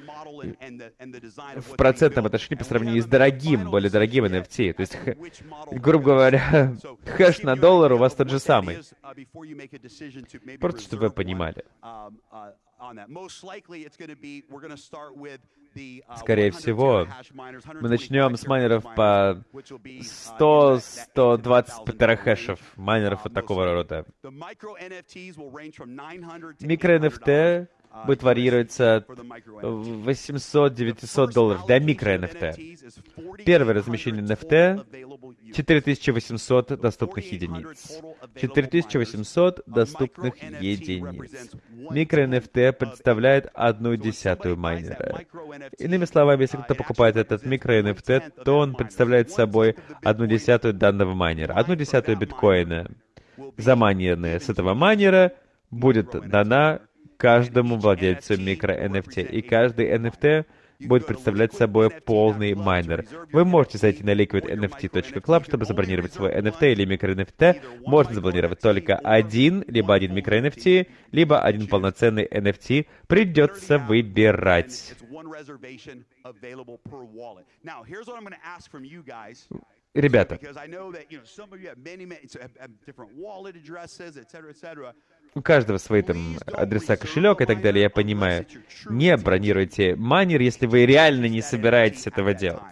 C: в процентном отношении по сравнению с дорогим, более дорогим NFT. То есть, грубо говоря, хэш на доллар у вас тот же самый. Просто чтобы вы понимали. Скорее всего, мы начнем с майнеров по 100-120 петрахэшев, майнеров вот такого рода. Микро-NFT будет варьироваться от 800-900 долларов для микро-NFT. Первое размещение NFT 4800 доступных единиц. 4800 доступных единиц. Микро-NFT представляет одну десятую майнера. Иными словами, если кто-то покупает этот микро-NFT, то он представляет собой одну десятую данного майнера, одну десятую биткоина. Замайненная с этого майнера будет дана каждому владельцу микро-NFT. И каждый NFT будет представлять собой полный майнер. Вы можете зайти на liquidnft.club, чтобы забронировать свой NFT или микро-NFT. Можно забронировать только один, либо один микро-NFT, либо один полноценный NFT. Придется выбирать. Ребята, у каждого свои там адреса кошелек и так далее, я понимаю. Не бронируйте майнер, если вы реально не собираетесь этого делать.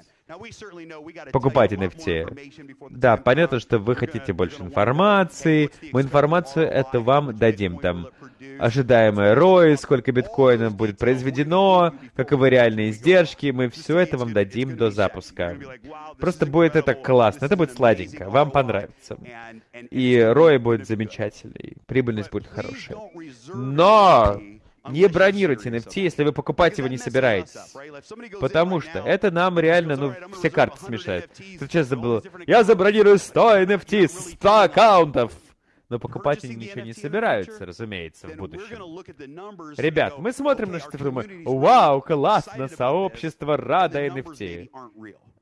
C: Покупать NFT. Да, понятно, что вы хотите больше информации. Мы информацию это вам дадим. Там ожидаемое ROI, сколько биткоинов будет произведено, каковы реальные издержки. Мы все это вам дадим до запуска. Просто будет это классно. Это будет сладенько. Вам понравится. И ROI будет замечательный. Прибыльность будет хорошая. Но не бронируйте NFT, если вы покупать его не собираетесь. Потому что это нам реально, ну, все карты смешают. Ты сейчас забыл. Я забронирую 100 NFT, 100 аккаунтов. Но покупать они ничего не собираются, разумеется, в будущем. Ребят, мы смотрим на цифры, мы, вау, классно, сообщество рада NFT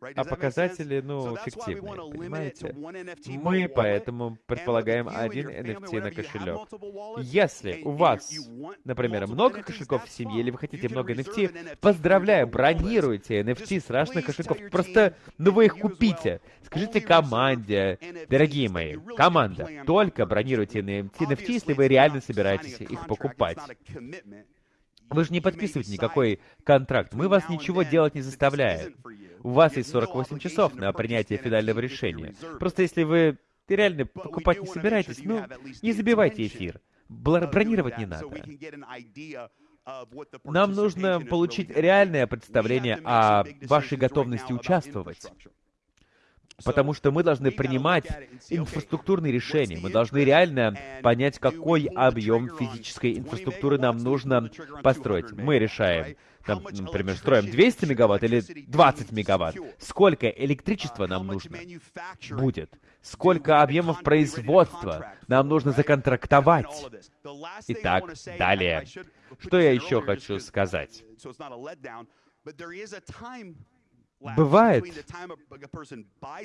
C: а показатели, ну, фиктивные, понимаете? Мы поэтому предполагаем один NFT на кошелек. Если у вас, например, много кошельков в семье, или вы хотите много NFT, поздравляю, бронируйте NFT с разных кошельков. Просто, ну вы их купите. Скажите команде, дорогие мои, команда, только бронируйте NFT, NFT, если вы реально собираетесь их покупать. Вы же не подписываете никакой контракт. Мы вас ничего делать не заставляем. У вас есть 48 часов на принятие финального решения. Просто если вы реально покупать не собираетесь, ну, не забивайте эфир. Бронировать не надо. Нам нужно получить реальное представление о вашей готовности участвовать. Потому что мы должны принимать инфраструктурные решения. Мы должны реально понять, какой объем физической инфраструктуры нам нужно построить. Мы решаем, там, например, строим 200 мегаватт или 20 мегаватт. Сколько электричества нам нужно будет? Сколько объемов производства нам нужно законтрактовать? Итак, далее. Что я еще хочу сказать? Бывает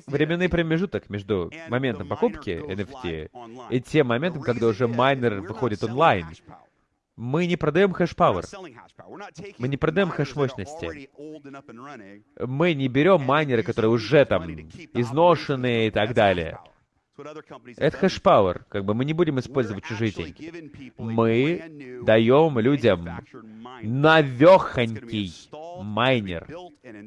C: временный промежуток между моментом покупки NFT и тем моментом, когда уже майнер выходит онлайн. Мы не продаем hash power. Мы не продаем хэш-мощности. Мы не берем майнеры, которые уже там изношенные и так далее. Это hash power. Как бы мы не будем использовать чужие деньги. Мы даем людям навехонький майнер,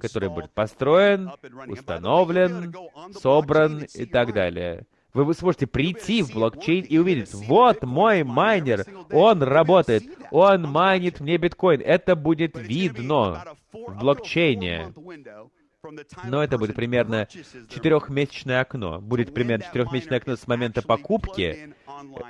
C: который будет построен, установлен, собран и так далее. Вы сможете прийти в блокчейн и увидеть, вот мой майнер, он работает, он майнит мне биткоин. Это будет видно в блокчейне. Но это будет примерно четырехмесячное окно. Будет примерно четырехмесячное окно с момента покупки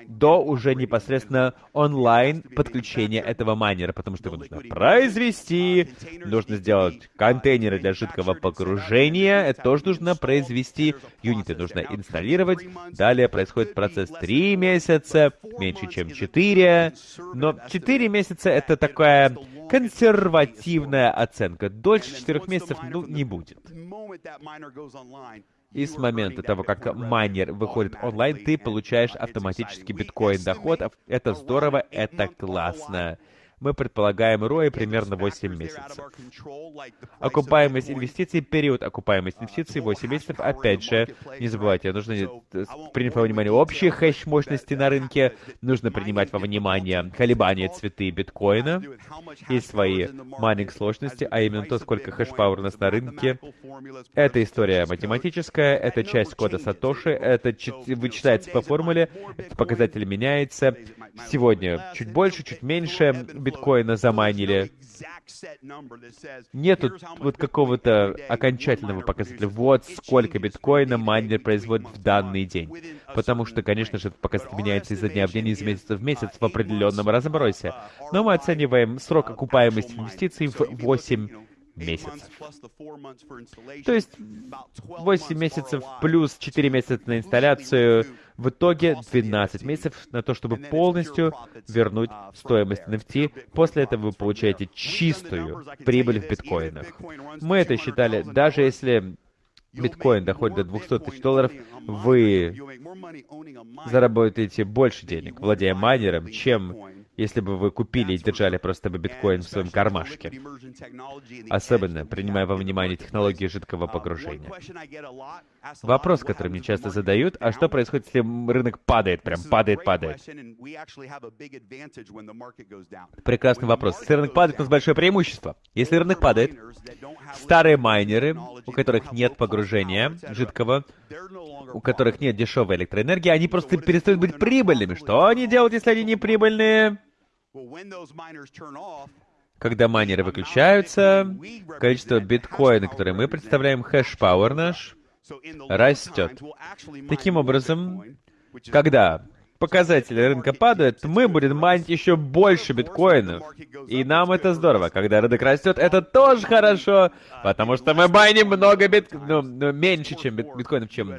C: до уже непосредственно онлайн подключения этого майнера, потому что его нужно произвести, нужно сделать контейнеры для жидкого погружения, это тоже нужно произвести, юниты нужно инсталлировать, далее происходит процесс 3 месяца, меньше чем 4, но 4 месяца это такая консервативная оценка. Дольше 4 месяцев, ну, не будет. И с момента того, как майнер выходит онлайн, ты получаешь автоматически биткоин доход. Это здорово, это классно мы предполагаем ROI примерно 8 месяцев. Окупаемость инвестиций, период окупаемости инвестиций 8 месяцев. Опять же, не забывайте, нужно принять во внимание общие хэш-мощности на рынке, нужно принимать во внимание колебания цены биткоина и свои майнинг сложности, а именно то, сколько hash power у нас на рынке. Это история математическая, это часть кода Сатоши, это вычитается по формуле, этот показатель меняется. Сегодня чуть больше, чуть меньше, биткоина заманили. Нету вот какого-то окончательного показателя. Вот сколько биткоина майнер производит в данный день. Потому что, конечно же, этот показатель меняется изо дня в день, из месяца в месяц в определенном разбросе. Но мы оцениваем срок окупаемости инвестиций в 8 месяцев. То есть 8 месяцев плюс 4 месяца на инсталляцию, в итоге 12 месяцев на то, чтобы полностью вернуть стоимость NFT. После этого вы получаете чистую прибыль в биткоинах. Мы это считали, даже если биткоин доходит до 200 тысяч долларов, вы заработаете больше денег, владея майнером, чем если бы вы купили и держали просто бы биткоин в своем кармашке. Особенно принимая во внимание технологии жидкого погружения. Вопрос, который мне часто задают, а что происходит, если рынок падает, прям падает, падает? Прекрасный вопрос. Если рынок падает, у нас большое преимущество. Если рынок падает, старые майнеры, у которых нет погружения жидкого, у которых нет дешевой электроэнергии, они просто перестают быть прибыльными. Что они делают, если они не прибыльные? Когда майнеры выключаются, количество биткоина, которое мы представляем, hash power наш, растет. Таким образом, когда показатели рынка падают, мы будем майнить еще больше биткоинов. И нам это здорово. Когда рынок растет, это тоже хорошо, потому что мы майним много бит... ну, ну, меньше, чем бит... биткоинов, чем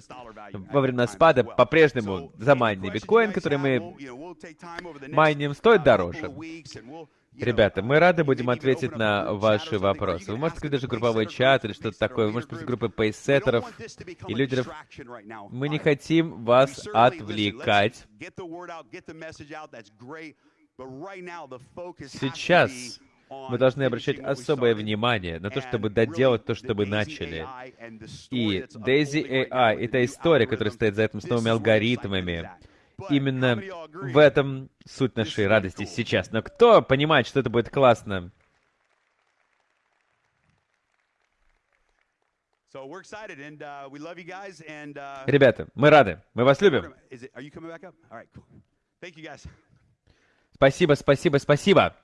C: во время спада. По-прежнему замайненный биткоин, который мы майним, стоит дороже. Ребята, мы рады будем ответить на ваши вопросы. Вы можете открыть даже групповой чат или что-то такое. Вы можете группы пейсеттеров и лидеров. Мы не хотим вас отвлекать. Сейчас мы должны обращать особое внимание на то, чтобы доделать то, что мы начали. И Daisy AI — это история, которая стоит за этим с новыми алгоритмами, Именно в этом суть нашей радости сейчас. Но кто понимает, что это будет классно? Ребята, мы рады. Мы вас любим. Спасибо, спасибо, спасибо.